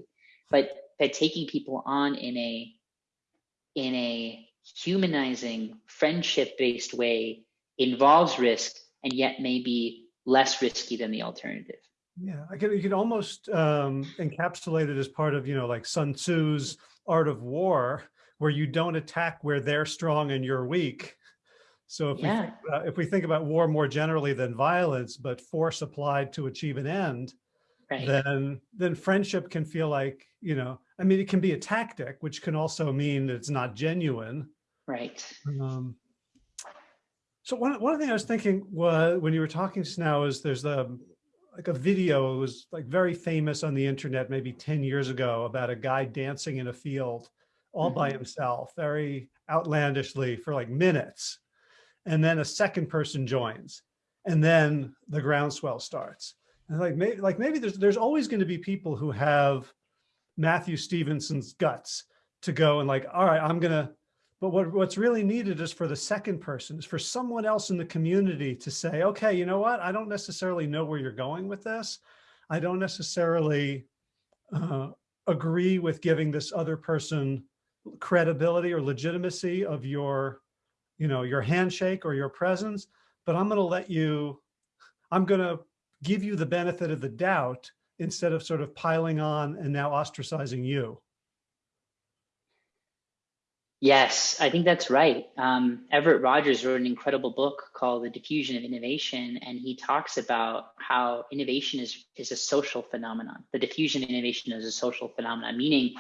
S2: But that taking people on in a in a humanizing, friendship-based way involves risk and yet may be less risky than the alternative.
S1: Yeah, I could you could almost um, encapsulate it as part of you know like Sun Tzu's art of war, where you don't attack where they're strong and you're weak, so if, yeah. we, uh, if we think about war more generally than violence, but force applied to achieve an end, right. then then friendship can feel like, you know, I mean, it can be a tactic, which can also mean that it's not genuine.
S2: Right.
S1: Um, so one, one thing I was thinking was when you were talking just now is there's the like a video, it was like very famous on the internet maybe 10 years ago about a guy dancing in a field all mm -hmm. by mm-hmm. himself, very outlandishly for like minutes and then a second person joins and then the groundswell starts. And like maybe, like maybe there's, there's always going to be people who have Matthew Stevenson's guts to go and like, all right, I'm going to, but what, what's really needed is for the second person is for someone else in the community to say, okay, you know what? I don't necessarily know where you're going with this. I don't necessarily uh, agree with giving this other person credibility or legitimacy of your you know, your handshake or your presence, but I'm going to let you, I'm going to give you the benefit of the doubt instead of sort of piling on and now ostracizing you.
S2: Yes, I think that's right. Um, Everett Rogers wrote an incredible book called The Diffusion of Innovation, and he talks about how innovation is, is a social phenomenon. The diffusion of innovation is a social phenomenon, meaning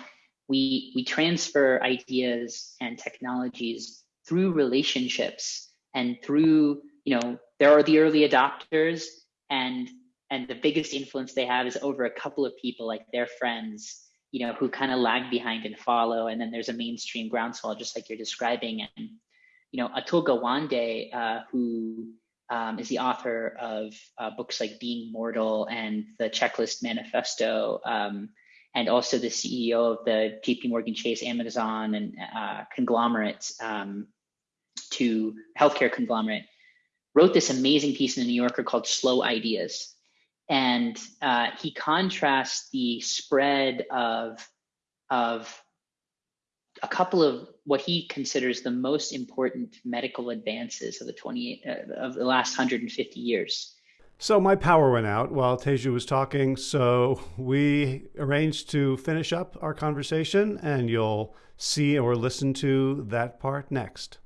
S2: we, we transfer ideas and technologies through relationships and through, you know, there are the early adopters and and the biggest influence they have is over a couple of people like their friends you know who kind of lag behind and follow and then there's a mainstream groundswell just like you're describing and you know atul gawande uh, who um, is the author of uh, books like being mortal and the checklist manifesto um, and also the ceo of the jp morgan chase amazon and uh, conglomerate um, to healthcare conglomerate, wrote this amazing piece in the New Yorker called Slow Ideas. And uh, he contrasts the spread of, of a couple of what he considers the most important medical advances of the 28 uh, of the last 150 years.
S1: So my power went out while Teju was talking, so we arranged to finish up our conversation and you'll see or listen to that part next.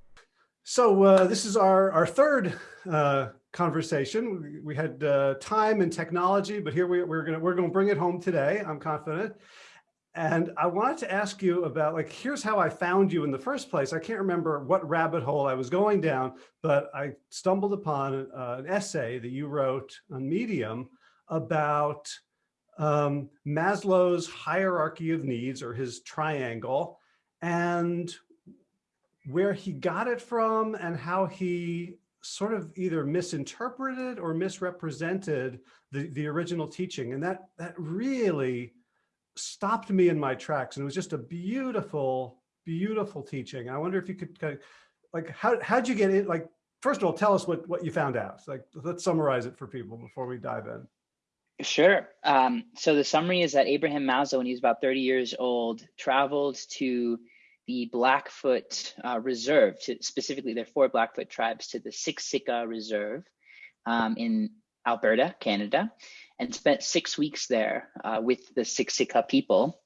S1: So uh, this is our, our third uh, conversation. We, had uh, time and technology, but here we, we're gonna we're gonna bring it home today, I'm confident. And I wanted to ask you about like, here's how I found you in the first place. I can't remember what rabbit hole I was going down, but I stumbled upon uh, an essay that you wrote on Medium about um, Maslow's hierarchy of needs or his triangle and where he got it from and how he sort of either misinterpreted or misrepresented the, the original teaching. And that, that really stopped me in my tracks. And it was just a beautiful, beautiful teaching. I wonder if you could kind of, like, how, how'd you get it? Like, first of all, tell us what, what you found out. Like, let's summarize it for people before we dive in.
S2: Sure. Um, so the summary is that Abraham Maslow, when he was about 30 years old, traveled to the Blackfoot uh, Reserve, to, specifically there are four Blackfoot tribes, to the Siksika Reserve um, in Alberta, Canada, and spent six weeks there uh, with the Siksika people,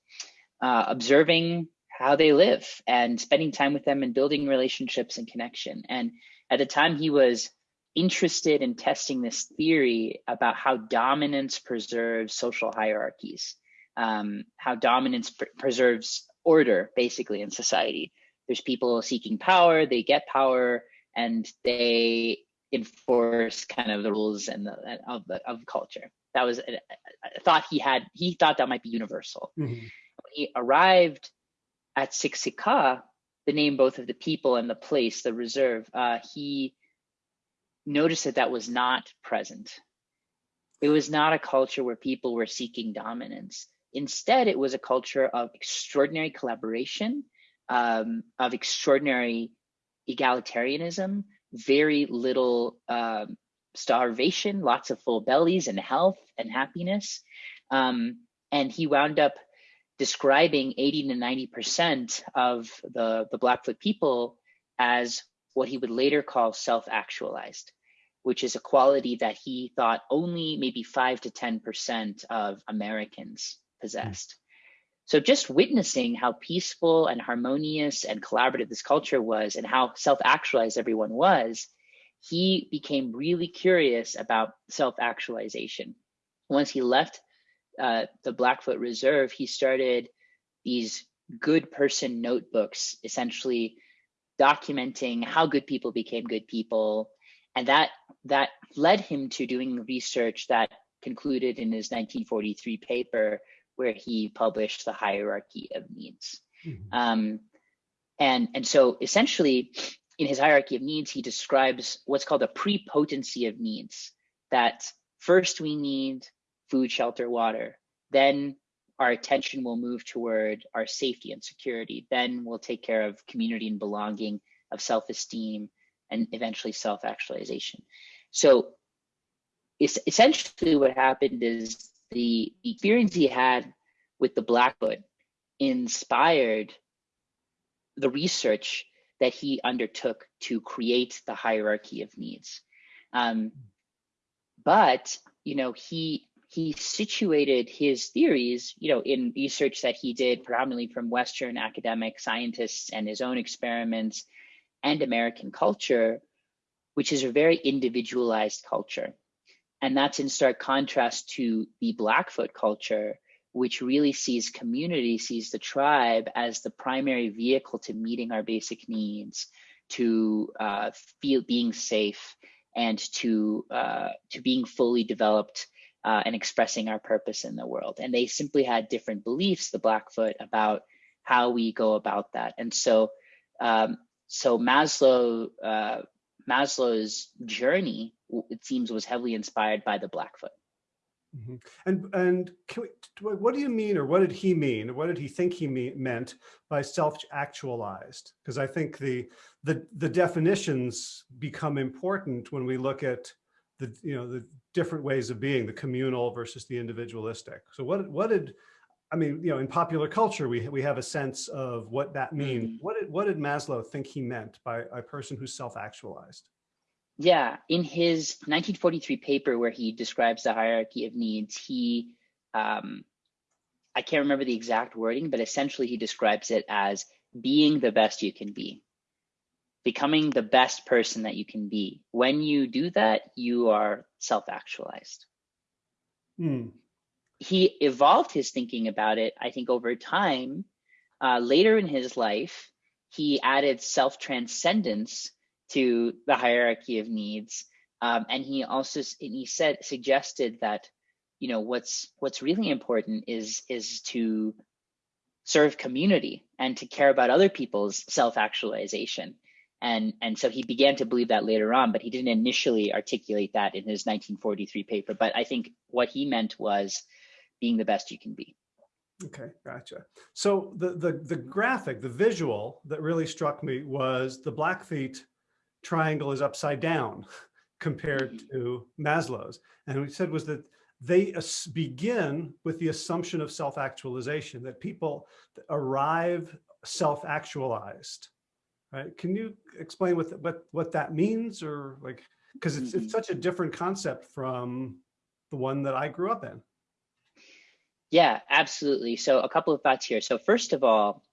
S2: uh, observing how they live and spending time with them and building relationships and connection. And at the time, he was interested in testing this theory about how dominance preserves social hierarchies, um, how dominance pr preserves order basically in society. There's people seeking power, they get power, and they enforce kind of the rules and the of the of culture. That was a, a thought he had. He thought that might be universal. Mm -hmm. When he arrived at Siksika, the name both of the people and the place, the reserve, uh, he noticed that that was not present. It was not a culture where people were seeking dominance. Instead, it was a culture of extraordinary collaboration, um, of extraordinary egalitarianism, very little um, starvation, lots of full bellies and health and happiness. Um, and he wound up describing 80 to 90% of the, the Blackfoot people as what he would later call self-actualized, which is a quality that he thought only maybe 5 to 10% of Americans possessed. So just witnessing how peaceful and harmonious and collaborative this culture was and how self-actualized everyone was, he became really curious about self-actualization. Once he left uh, the Blackfoot Reserve, he started these good person notebooks, essentially documenting how good people became good people. And that, that led him to doing research that concluded in his 1943 paper, where he published the hierarchy of needs. Mm-hmm. Um, and, and so essentially, in his hierarchy of needs, he describes what's called a prepotency of needs, that first we need food, shelter, water. Then our attention will move toward our safety and security. Then we'll take care of community and belonging, of self-esteem, and eventually self-actualization. So essentially what happened is the experience he had with the Blackfoot inspired the research that he undertook to create the hierarchy of needs. Um, but, you know, he he situated his theories, you know, in research that he did predominantly from Western academic scientists and his own experiments and American culture, which is a very individualized culture. And that's in stark contrast to the Blackfoot culture, which really sees community, sees the tribe as the primary vehicle to meeting our basic needs, to uh, feel being safe, and to uh, to being fully developed uh, and expressing our purpose in the world. And they simply had different beliefs, the Blackfoot, about how we go about that. And so, um, so Maslow uh, Maslow's journey, it seems, was heavily inspired by the Blackfoot.
S1: Mm -hmm. And and we, what do you mean, or what did he mean, or what did he think he mean, meant by self-actualized? Because I think the the the definitions become important when we look at the you know the different ways of being, the communal versus the individualistic. So what what did I mean, you know, in popular culture, we we have a sense of what that means. Mm -hmm. What did what did Maslow think he meant by a person who's self-actualized?
S2: Yeah, in his 1943 paper where he describes the hierarchy of needs, he, um, I can't remember the exact wording, but essentially he describes it as being the best you can be, becoming the best person that you can be. When you do that, you are self-actualized. Hmm. He evolved his thinking about it, I think, over time. Uh, later in his life, he added self-transcendence to the hierarchy of needs. Um, and he also and he said suggested that you know what's what's really important is is to serve community and to care about other people's self-actualization And, and so he began to believe that later on, but he didn't initially articulate that in his 1943 paper. But I think what he meant was being the best you can be.
S1: Okay, gotcha. So the, the, the graphic, the visual that really struck me was the Blackfeet triangle is upside down compared mm-hmm. to Maslow's. And we said was that they begin with the assumption of self-actualization, that people arrive self-actualized, right? Can you explain what, what, what that means or like, because it's, mm -hmm. it's mm-hmm. such a different concept from the one that I grew up in.
S2: Yeah, absolutely. So a couple of thoughts here. So first of all,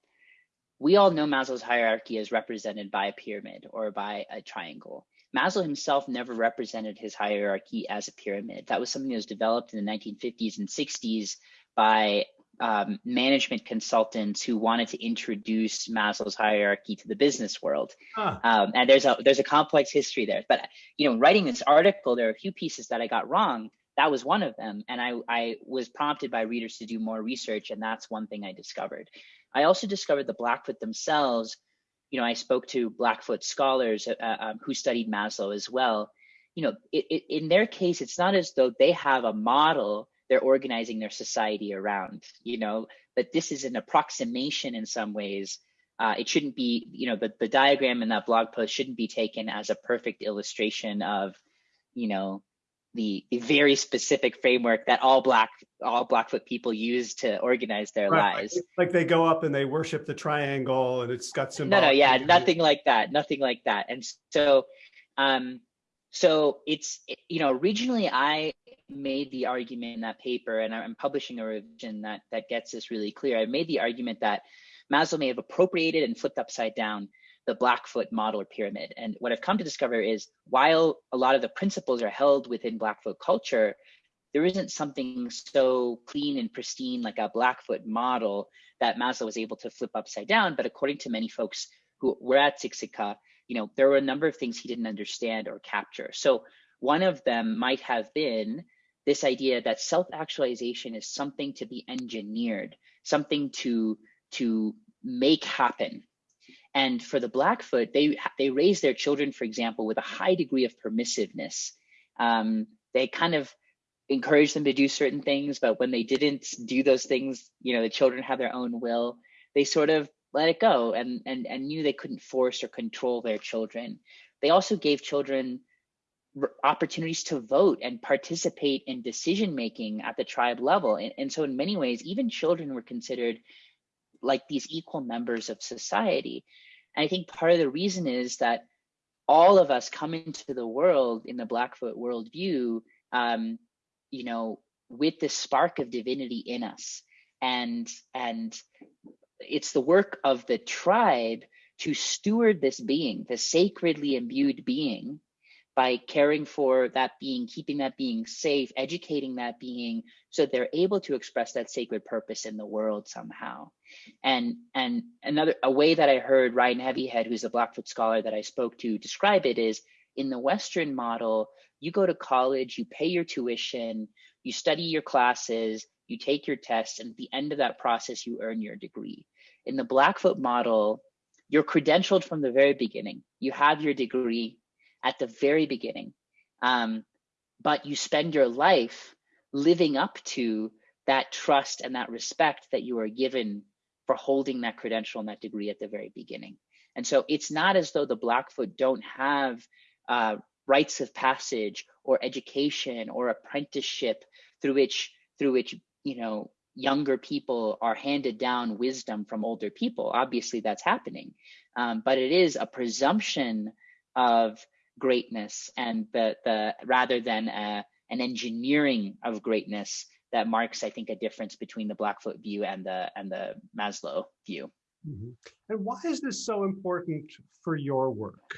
S2: we all know Maslow's hierarchy is represented by a pyramid or by a triangle. Maslow himself never represented his hierarchy as a pyramid. That was something that was developed in the 1950s and 60s by um, management consultants who wanted to introduce Maslow's hierarchy to the business world. Huh. Um, and there's a there's a complex history there. But you know, writing this article, there are a few pieces that I got wrong that was one of them. And I, I was prompted by readers to do more research, and that's one thing I discovered. I also discovered the Blackfoot themselves. You know, I spoke to Blackfoot scholars uh, uh, um, who studied Maslow as well. You know, it, it, in their case, it's not as though they have a model they're organizing their society around. You know, but this is an approximation in some ways. Uh, it shouldn't be, you know, the, the diagram in that blog post shouldn't be taken as a perfect illustration of, you know, the, the very specific framework that all black all blackfoot people use to organize their right. lives.
S1: like they go up and they worship the triangle and it's got some
S2: no no yeah nothing like that nothing like that. And so um so it's you know originally i made the argument in that paper and i'm publishing a revision that that gets this really clear. I made the argument that maslow may have appropriated and flipped upside down the Blackfoot model or pyramid. And what I've come to discover is while a lot of the principles are held within Blackfoot culture, there isn't something so clean and pristine like a Blackfoot model that Maslow was able to flip upside down. But according to many folks who were at Siksika, you know, there were a number of things he didn't understand or capture. So one of them might have been this idea that self-actualization is something to be engineered, something to to make happen and for the Blackfoot, they they raise their children, for example, with a high degree of permissiveness. Um, they kind of encourage them to do certain things, but when they didn't do those things, you know, the children have their own will. They sort of let it go and and and knew they couldn't force or control their children. They also gave children opportunities to vote and participate in decision making at the tribe level. And, and so in many ways, even children were considered like these equal members of society. And I think part of the reason is that all of us come into the world in the Blackfoot worldview, um, you know, with this spark of divinity in us. And, and it's the work of the tribe to steward this being, the sacredly imbued being, by caring for that being, keeping that being safe, educating that being, so they're able to express that sacred purpose in the world somehow. And and another a way that I heard Ryan Heavyhead, who's a Blackfoot scholar that I spoke to, describe it is in the Western model, you go to college, you pay your tuition, you study your classes, you take your tests, and at the end of that process, you earn your degree. In the Blackfoot model, you're credentialed from the very beginning. You have your degree, at the very beginning. Um, but you spend your life living up to that trust and that respect that you are given for holding that credential and that degree at the very beginning. And so it's not as though the Blackfoot don't have uh, rites of passage or education or apprenticeship through which through which you know younger people are handed down wisdom from older people. Obviously, that's happening, um, but it is a presumption of greatness and the the rather than a, an engineering of greatness that marks i think a difference between the blackfoot view and the and the maslow view.
S1: Mm -hmm. and why is this so important for your work?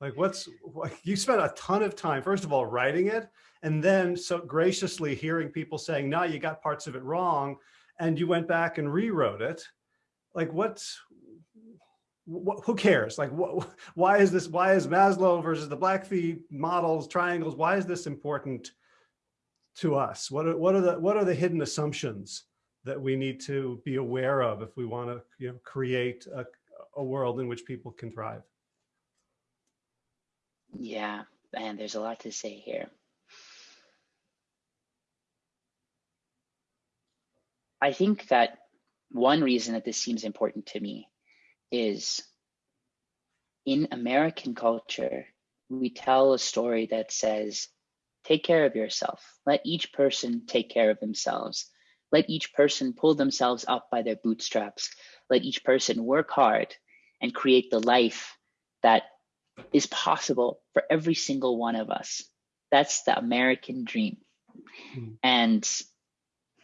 S1: Like what's you spent a ton of time first of all writing it and then so graciously hearing people saying no you got parts of it wrong and you went back and rewrote it. Like what's who cares? Like, why is this, why is Maslow versus the Blackfeet models, triangles, why is this important to us? What are, what are the, what are the hidden assumptions that we need to be aware of if we want to you know, create a, a world in which people can thrive?
S2: Yeah, and there's a lot to say here. I think that one reason that this seems important to me is in American culture, we tell a story that says, take care of yourself. Let each person take care of themselves. Let each person pull themselves up by their bootstraps. Let each person work hard and create the life that is possible for every single one of us. That's the American dream. Mm. And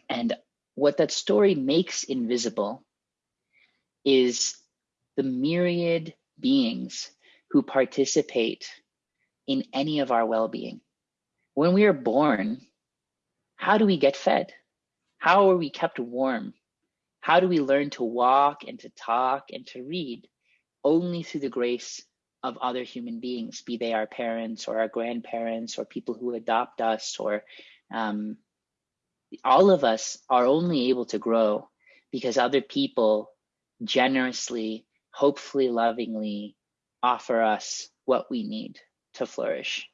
S2: and what that story makes invisible is the myriad beings who participate in any of our well-being. When we are born, how do we get fed? How are we kept warm? How do we learn to walk and to talk and to read? Only through the grace of other human beings, be they our parents or our grandparents or people who adopt us or um, all of us are only able to grow because other people generously, hopefully lovingly offer us what we need to flourish.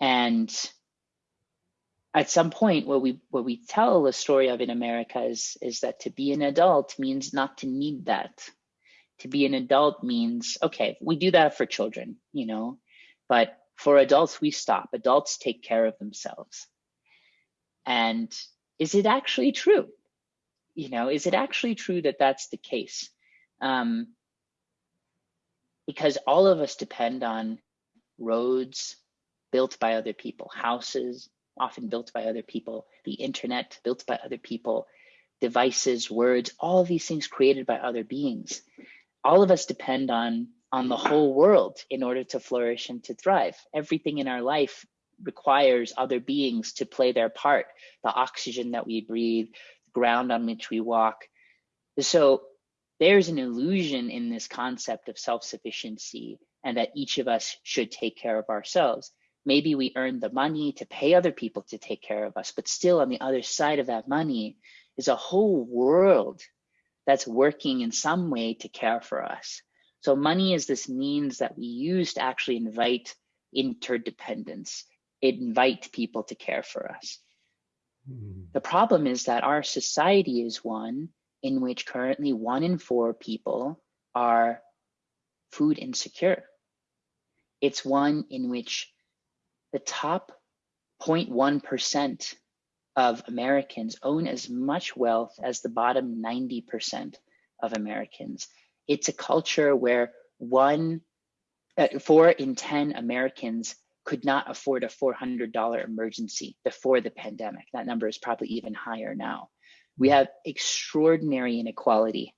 S2: And at some point what we what we tell the story of in America is is that to be an adult means not to need that. To be an adult means okay, we do that for children, you know, but for adults we stop. Adults take care of themselves. And is it actually true? You know, is it actually true that that's the case? Um, because all of us depend on roads built by other people, houses often built by other people, the internet built by other people, devices, words, all of these things created by other beings. All of us depend on on the whole world in order to flourish and to thrive. Everything in our life requires other beings to play their part the oxygen that we breathe the ground on which we walk so there's an illusion in this concept of self-sufficiency and that each of us should take care of ourselves maybe we earn the money to pay other people to take care of us but still on the other side of that money is a whole world that's working in some way to care for us so money is this means that we use to actually invite interdependence invite people to care for us. Mm. The problem is that our society is one in which currently one in four people are food insecure. It's one in which the top 0.1% of Americans own as much wealth as the bottom 90% of Americans. It's a culture where one, uh, four in 10 Americans could not afford a $400 emergency before the pandemic. That number is probably even higher now. We have extraordinary inequality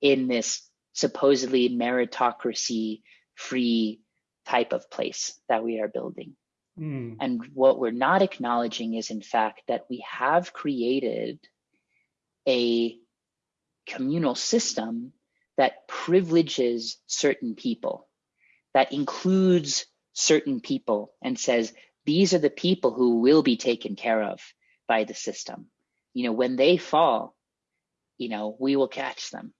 S2: in this supposedly meritocracy free type of place that we are building. Mm. And what we're not acknowledging is, in fact, that we have created a communal system that privileges certain people, that includes certain people and says, these are the people who will be taken care of by the system. You know, when they fall, you know, we will catch them.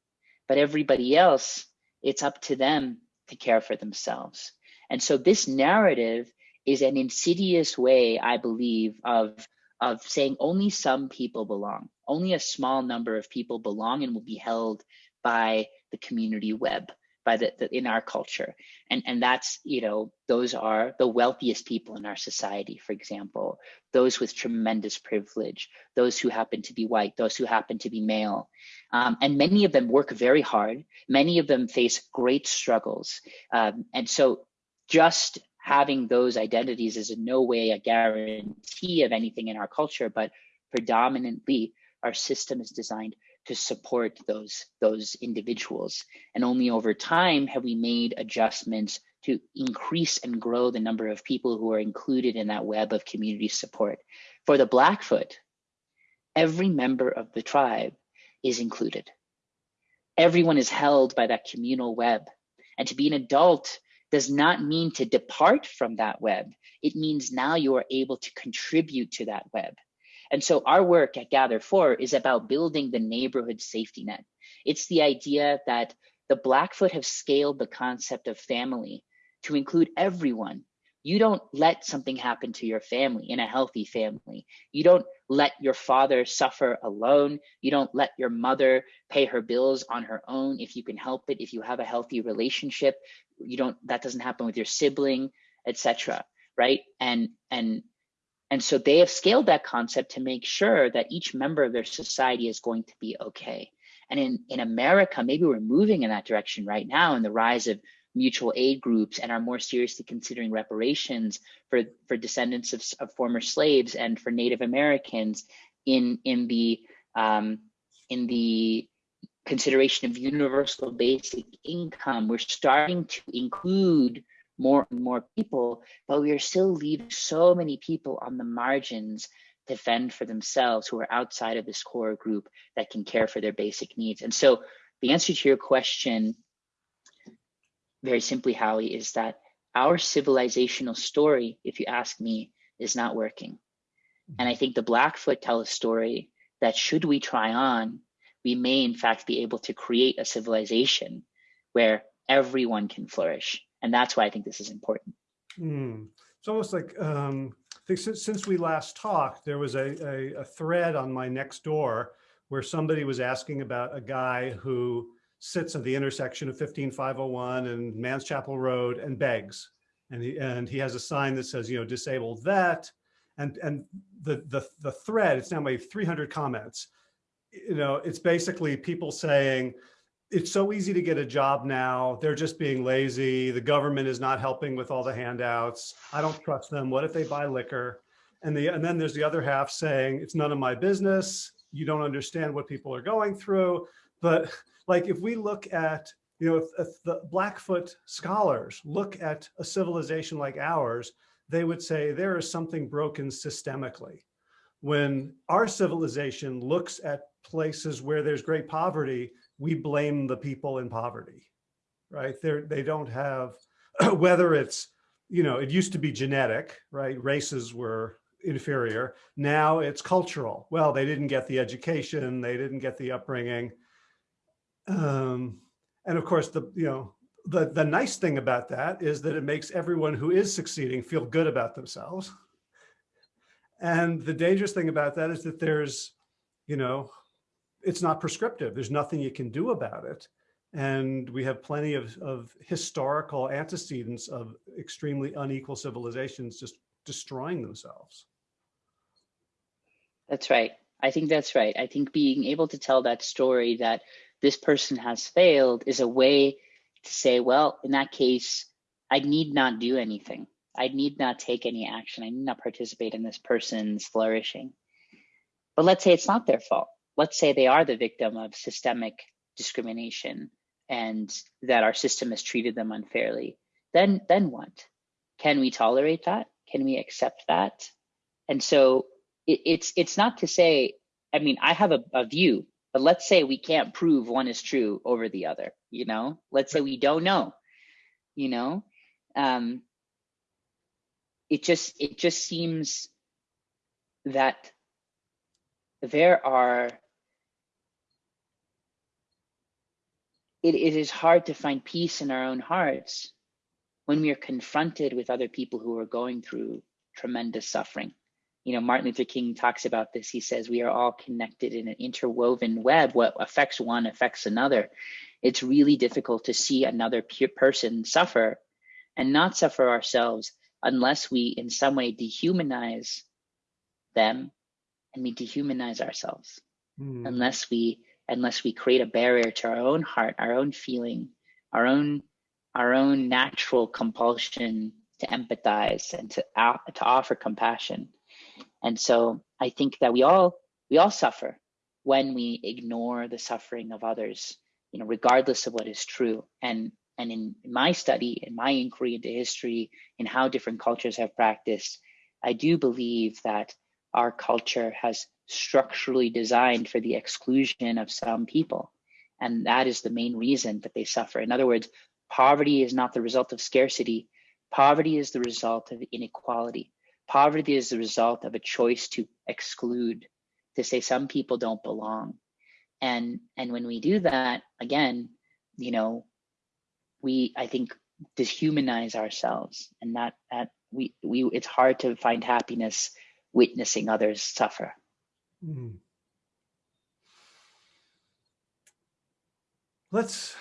S2: But everybody else, it's up to them to care for themselves. And so this narrative is an insidious way, I believe, of of saying only some people belong, only a small number of people belong and will be held by the community web by the, the, in our culture. And and that's you know those are the wealthiest people in our society for example. Those with tremendous privilege. Those who happen to be white. Those who happen to be male. Um, and many of them work very hard. Many of them face great struggles. Um, and so just having those identities is in no way a guarantee of anything in our culture but predominantly our system is designed to support those those individuals. And only over time have we made adjustments to increase and grow the number of people who are included in that web of community support. For the blackfoot every member of the tribe is included. Everyone is held by that communal web. And to be an adult does not mean to depart from that web. It means now you are able to contribute to that web and so our work at GatherFor is about building the neighborhood safety net. It's the idea that the Blackfoot have scaled the concept of family to include everyone. You don't let something happen to your family in a healthy family. You don't let your father suffer alone. You don't let your mother pay her bills on her own if you can help it. If you have a healthy relationship, you don't that doesn't happen with your sibling, etc. Right? And and and so they have scaled that concept to make sure that each member of their society is going to be okay. And in, in America, maybe we're moving in that direction right now in the rise of mutual aid groups and are more seriously considering reparations for, for descendants of, of former slaves and for Native Americans in, in the um, in the consideration of universal basic income. We're starting to include more and more people, but we are still leaving so many people on the margins to fend for themselves who are outside of this core group that can care for their basic needs. And so the answer to your question, very simply, Howie, is that our civilizational story, if you ask me, is not working. Mm-hmm. And I think the Blackfoot tell a story that should we try on, we may in fact be able to create a civilization where everyone can flourish. And that's why I think this is important.
S1: Mm. It's almost like, um, I think since, since we last talked, there was a, a, a thread on my next door where somebody was asking about a guy who sits at the intersection of 15501 and Manns Chapel Road and begs. And he, and he has a sign that says, you know, disable that. And, and the, the, the thread, it's now made 300 comments. You know, it's basically people saying, it's so easy to get a job now. They're just being lazy. The government is not helping with all the handouts. I don't trust them. What if they buy liquor? And the and then there's the other half saying it's none of my business. You don't understand what people are going through. But like if we look at, you know, if, if the Blackfoot scholars look at a civilization like ours, they would say there is something broken systemically. When our civilization looks at places where there's great poverty, we blame the people in poverty, right? They're, they don't have, whether it's, you know, it used to be genetic, right? Races were inferior. Now it's cultural. Well, they didn't get the education. They didn't get the upbringing. Um, and of course, the, you know, the, the nice thing about that is that it makes everyone who is succeeding feel good about themselves. And the dangerous thing about that is that there's, you know, it's not prescriptive. There's nothing you can do about it. And we have plenty of, of historical antecedents of extremely unequal civilizations just destroying themselves.
S2: That's right. I think that's right. I think being able to tell that story that this person has failed is a way to say, well, in that case, I need not do anything. I need not take any action. I need not participate in this person's flourishing. But let's say it's not their fault let's say they are the victim of systemic discrimination and that our system has treated them unfairly, then then what? Can we tolerate that? Can we accept that? And so it, it's it's not to say, I mean, I have a, a view, but let's say we can't prove one is true over the other, you know? Let's say we don't know, you know? Um, it just it just seems that there are it, it is hard to find peace in our own hearts when we are confronted with other people who are going through tremendous suffering. You know, Martin Luther King talks about this. He says we are all connected in an interwoven web. What affects one affects another. It's really difficult to see another person suffer and not suffer ourselves unless we in some way dehumanize them and we dehumanize ourselves. Mm. Unless we unless we create a barrier to our own heart, our own feeling, our own our own natural compulsion to empathize and to to offer compassion. And so I think that we all we all suffer when we ignore the suffering of others, you know, regardless of what is true. And and in my study, in my inquiry into history, in how different cultures have practiced, I do believe that our culture has structurally designed for the exclusion of some people. And that is the main reason that they suffer. In other words, poverty is not the result of scarcity. Poverty is the result of inequality. Poverty is the result of a choice to exclude, to say some people don't belong. And, and when we do that, again, you know, we, I think dehumanize ourselves and that that we we it's hard to find happiness witnessing others suffer mm.
S1: let's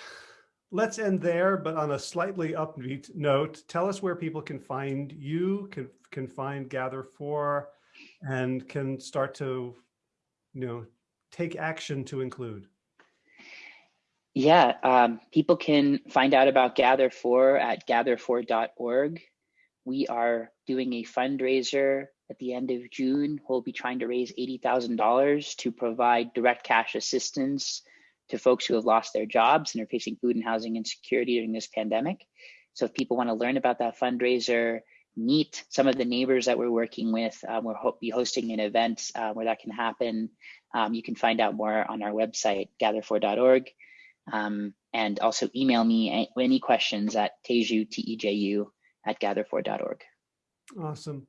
S1: let's end there but on a slightly upbeat note tell us where people can find you can can find GatherFor and can start to you know take action to include
S2: yeah, um, people can find out about GatherFor at gather4.org. We are doing a fundraiser at the end of June. We'll be trying to raise $80,000 to provide direct cash assistance to folks who have lost their jobs and are facing food and housing insecurity during this pandemic. So if people want to learn about that fundraiser, meet some of the neighbors that we're working with, um, we'll ho be hosting an event uh, where that can happen. Um, you can find out more on our website, gather4.org. Um, and also email me any questions at teju, T-E-J-U, at gather4.org.
S1: Awesome.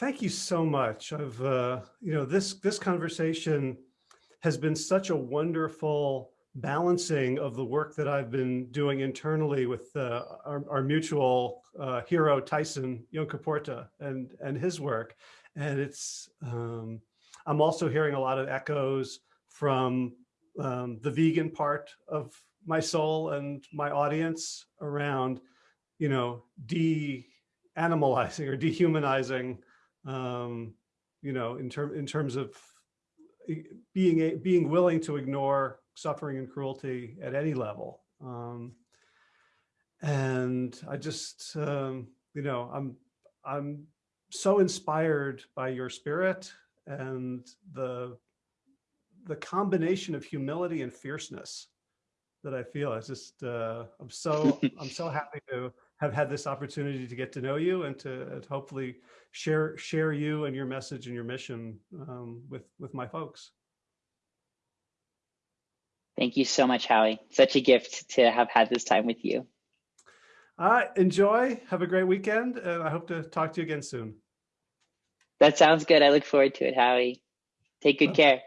S1: Thank you so much. Of uh, you know, this, this conversation has been such a wonderful balancing of the work that I've been doing internally with uh, our, our, mutual uh, hero, Tyson Yunkaporta and, and his work. And it's, um, I'm also hearing a lot of echoes from um, the vegan part of my soul and my audience around, you know, de-animalizing or dehumanizing, um, you know, in, term, in terms of being, a, being willing to ignore suffering and cruelty at any level. Um, and I just, um, you know, I'm, I'm so inspired by your spirit and the the combination of humility and fierceness that I feel. It's just, uh, I'm so, I'm so happy to have had this opportunity to get to know you and to, uh, and hopefully share, share you and your message and your mission um, with, with my folks.
S2: Thank you so much, Howie. Such a gift to have had this time with you.
S1: All right, enjoy. Have a great weekend. And I hope to talk to you again soon.
S2: That sounds good. I look forward to it, Howie. Take good
S1: uh, care.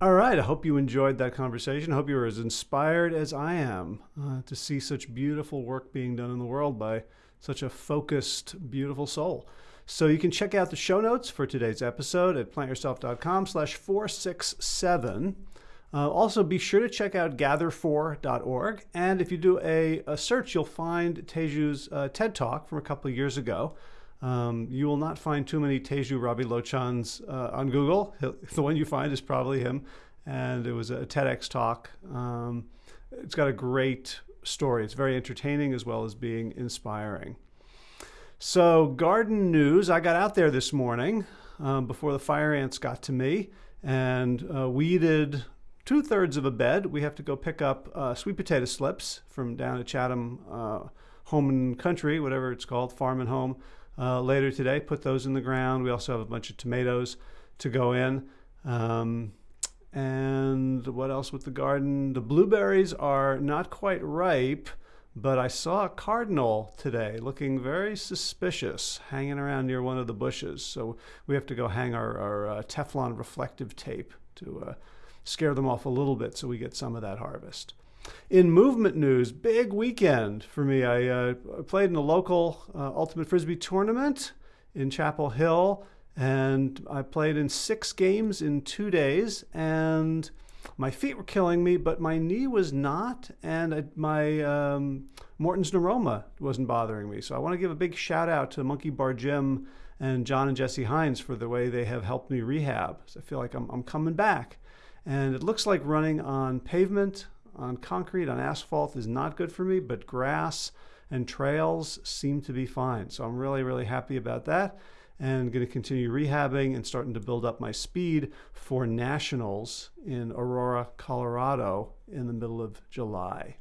S1: All right. I hope you enjoyed that conversation. I hope you were as inspired as I am uh, to see such beautiful work being done in the world by such a focused, beautiful soul. So you can check out the show notes for today's episode at plantyourself.com slash 467. Uh, also, be sure to check out gather4.org. And if you do a, a search, you'll find Teju's uh, TED Talk from a couple of years ago. Um, you will not find too many Teju Ravilochans uh, on Google. The one you find is probably him. And it was a TEDx talk. Um, it's got a great story. It's very entertaining as well as being inspiring. So, garden news I got out there this morning um, before the fire ants got to me and uh, weeded two thirds of a bed. We have to go pick up uh, sweet potato slips from down at Chatham uh, Home and Country, whatever it's called, Farm and Home uh, later today. Put those in the ground. We also have a bunch of tomatoes to go in. Um, and what else with the garden? The blueberries are not quite ripe, but I saw a cardinal today looking very suspicious hanging around near one of the bushes. So we have to go hang our, our uh, Teflon reflective tape to uh, scare them off a little bit so we get some of that harvest. In movement news, big weekend for me. I uh, played in a local uh, Ultimate Frisbee tournament in Chapel Hill, and I played in six games in two days, and my feet were killing me, but my knee was not, and I, my um, Morton's neuroma wasn't bothering me. So I want to give a big shout out to Monkey Bar Gym and John and Jesse Hines for the way they have helped me rehab. So I feel like I'm, I'm coming back. And it looks like running on pavement on concrete, on asphalt is not good for me, but grass and trails seem to be fine. So I'm really, really happy about that and going to continue rehabbing and starting to build up my speed for nationals in Aurora, Colorado in the middle of July.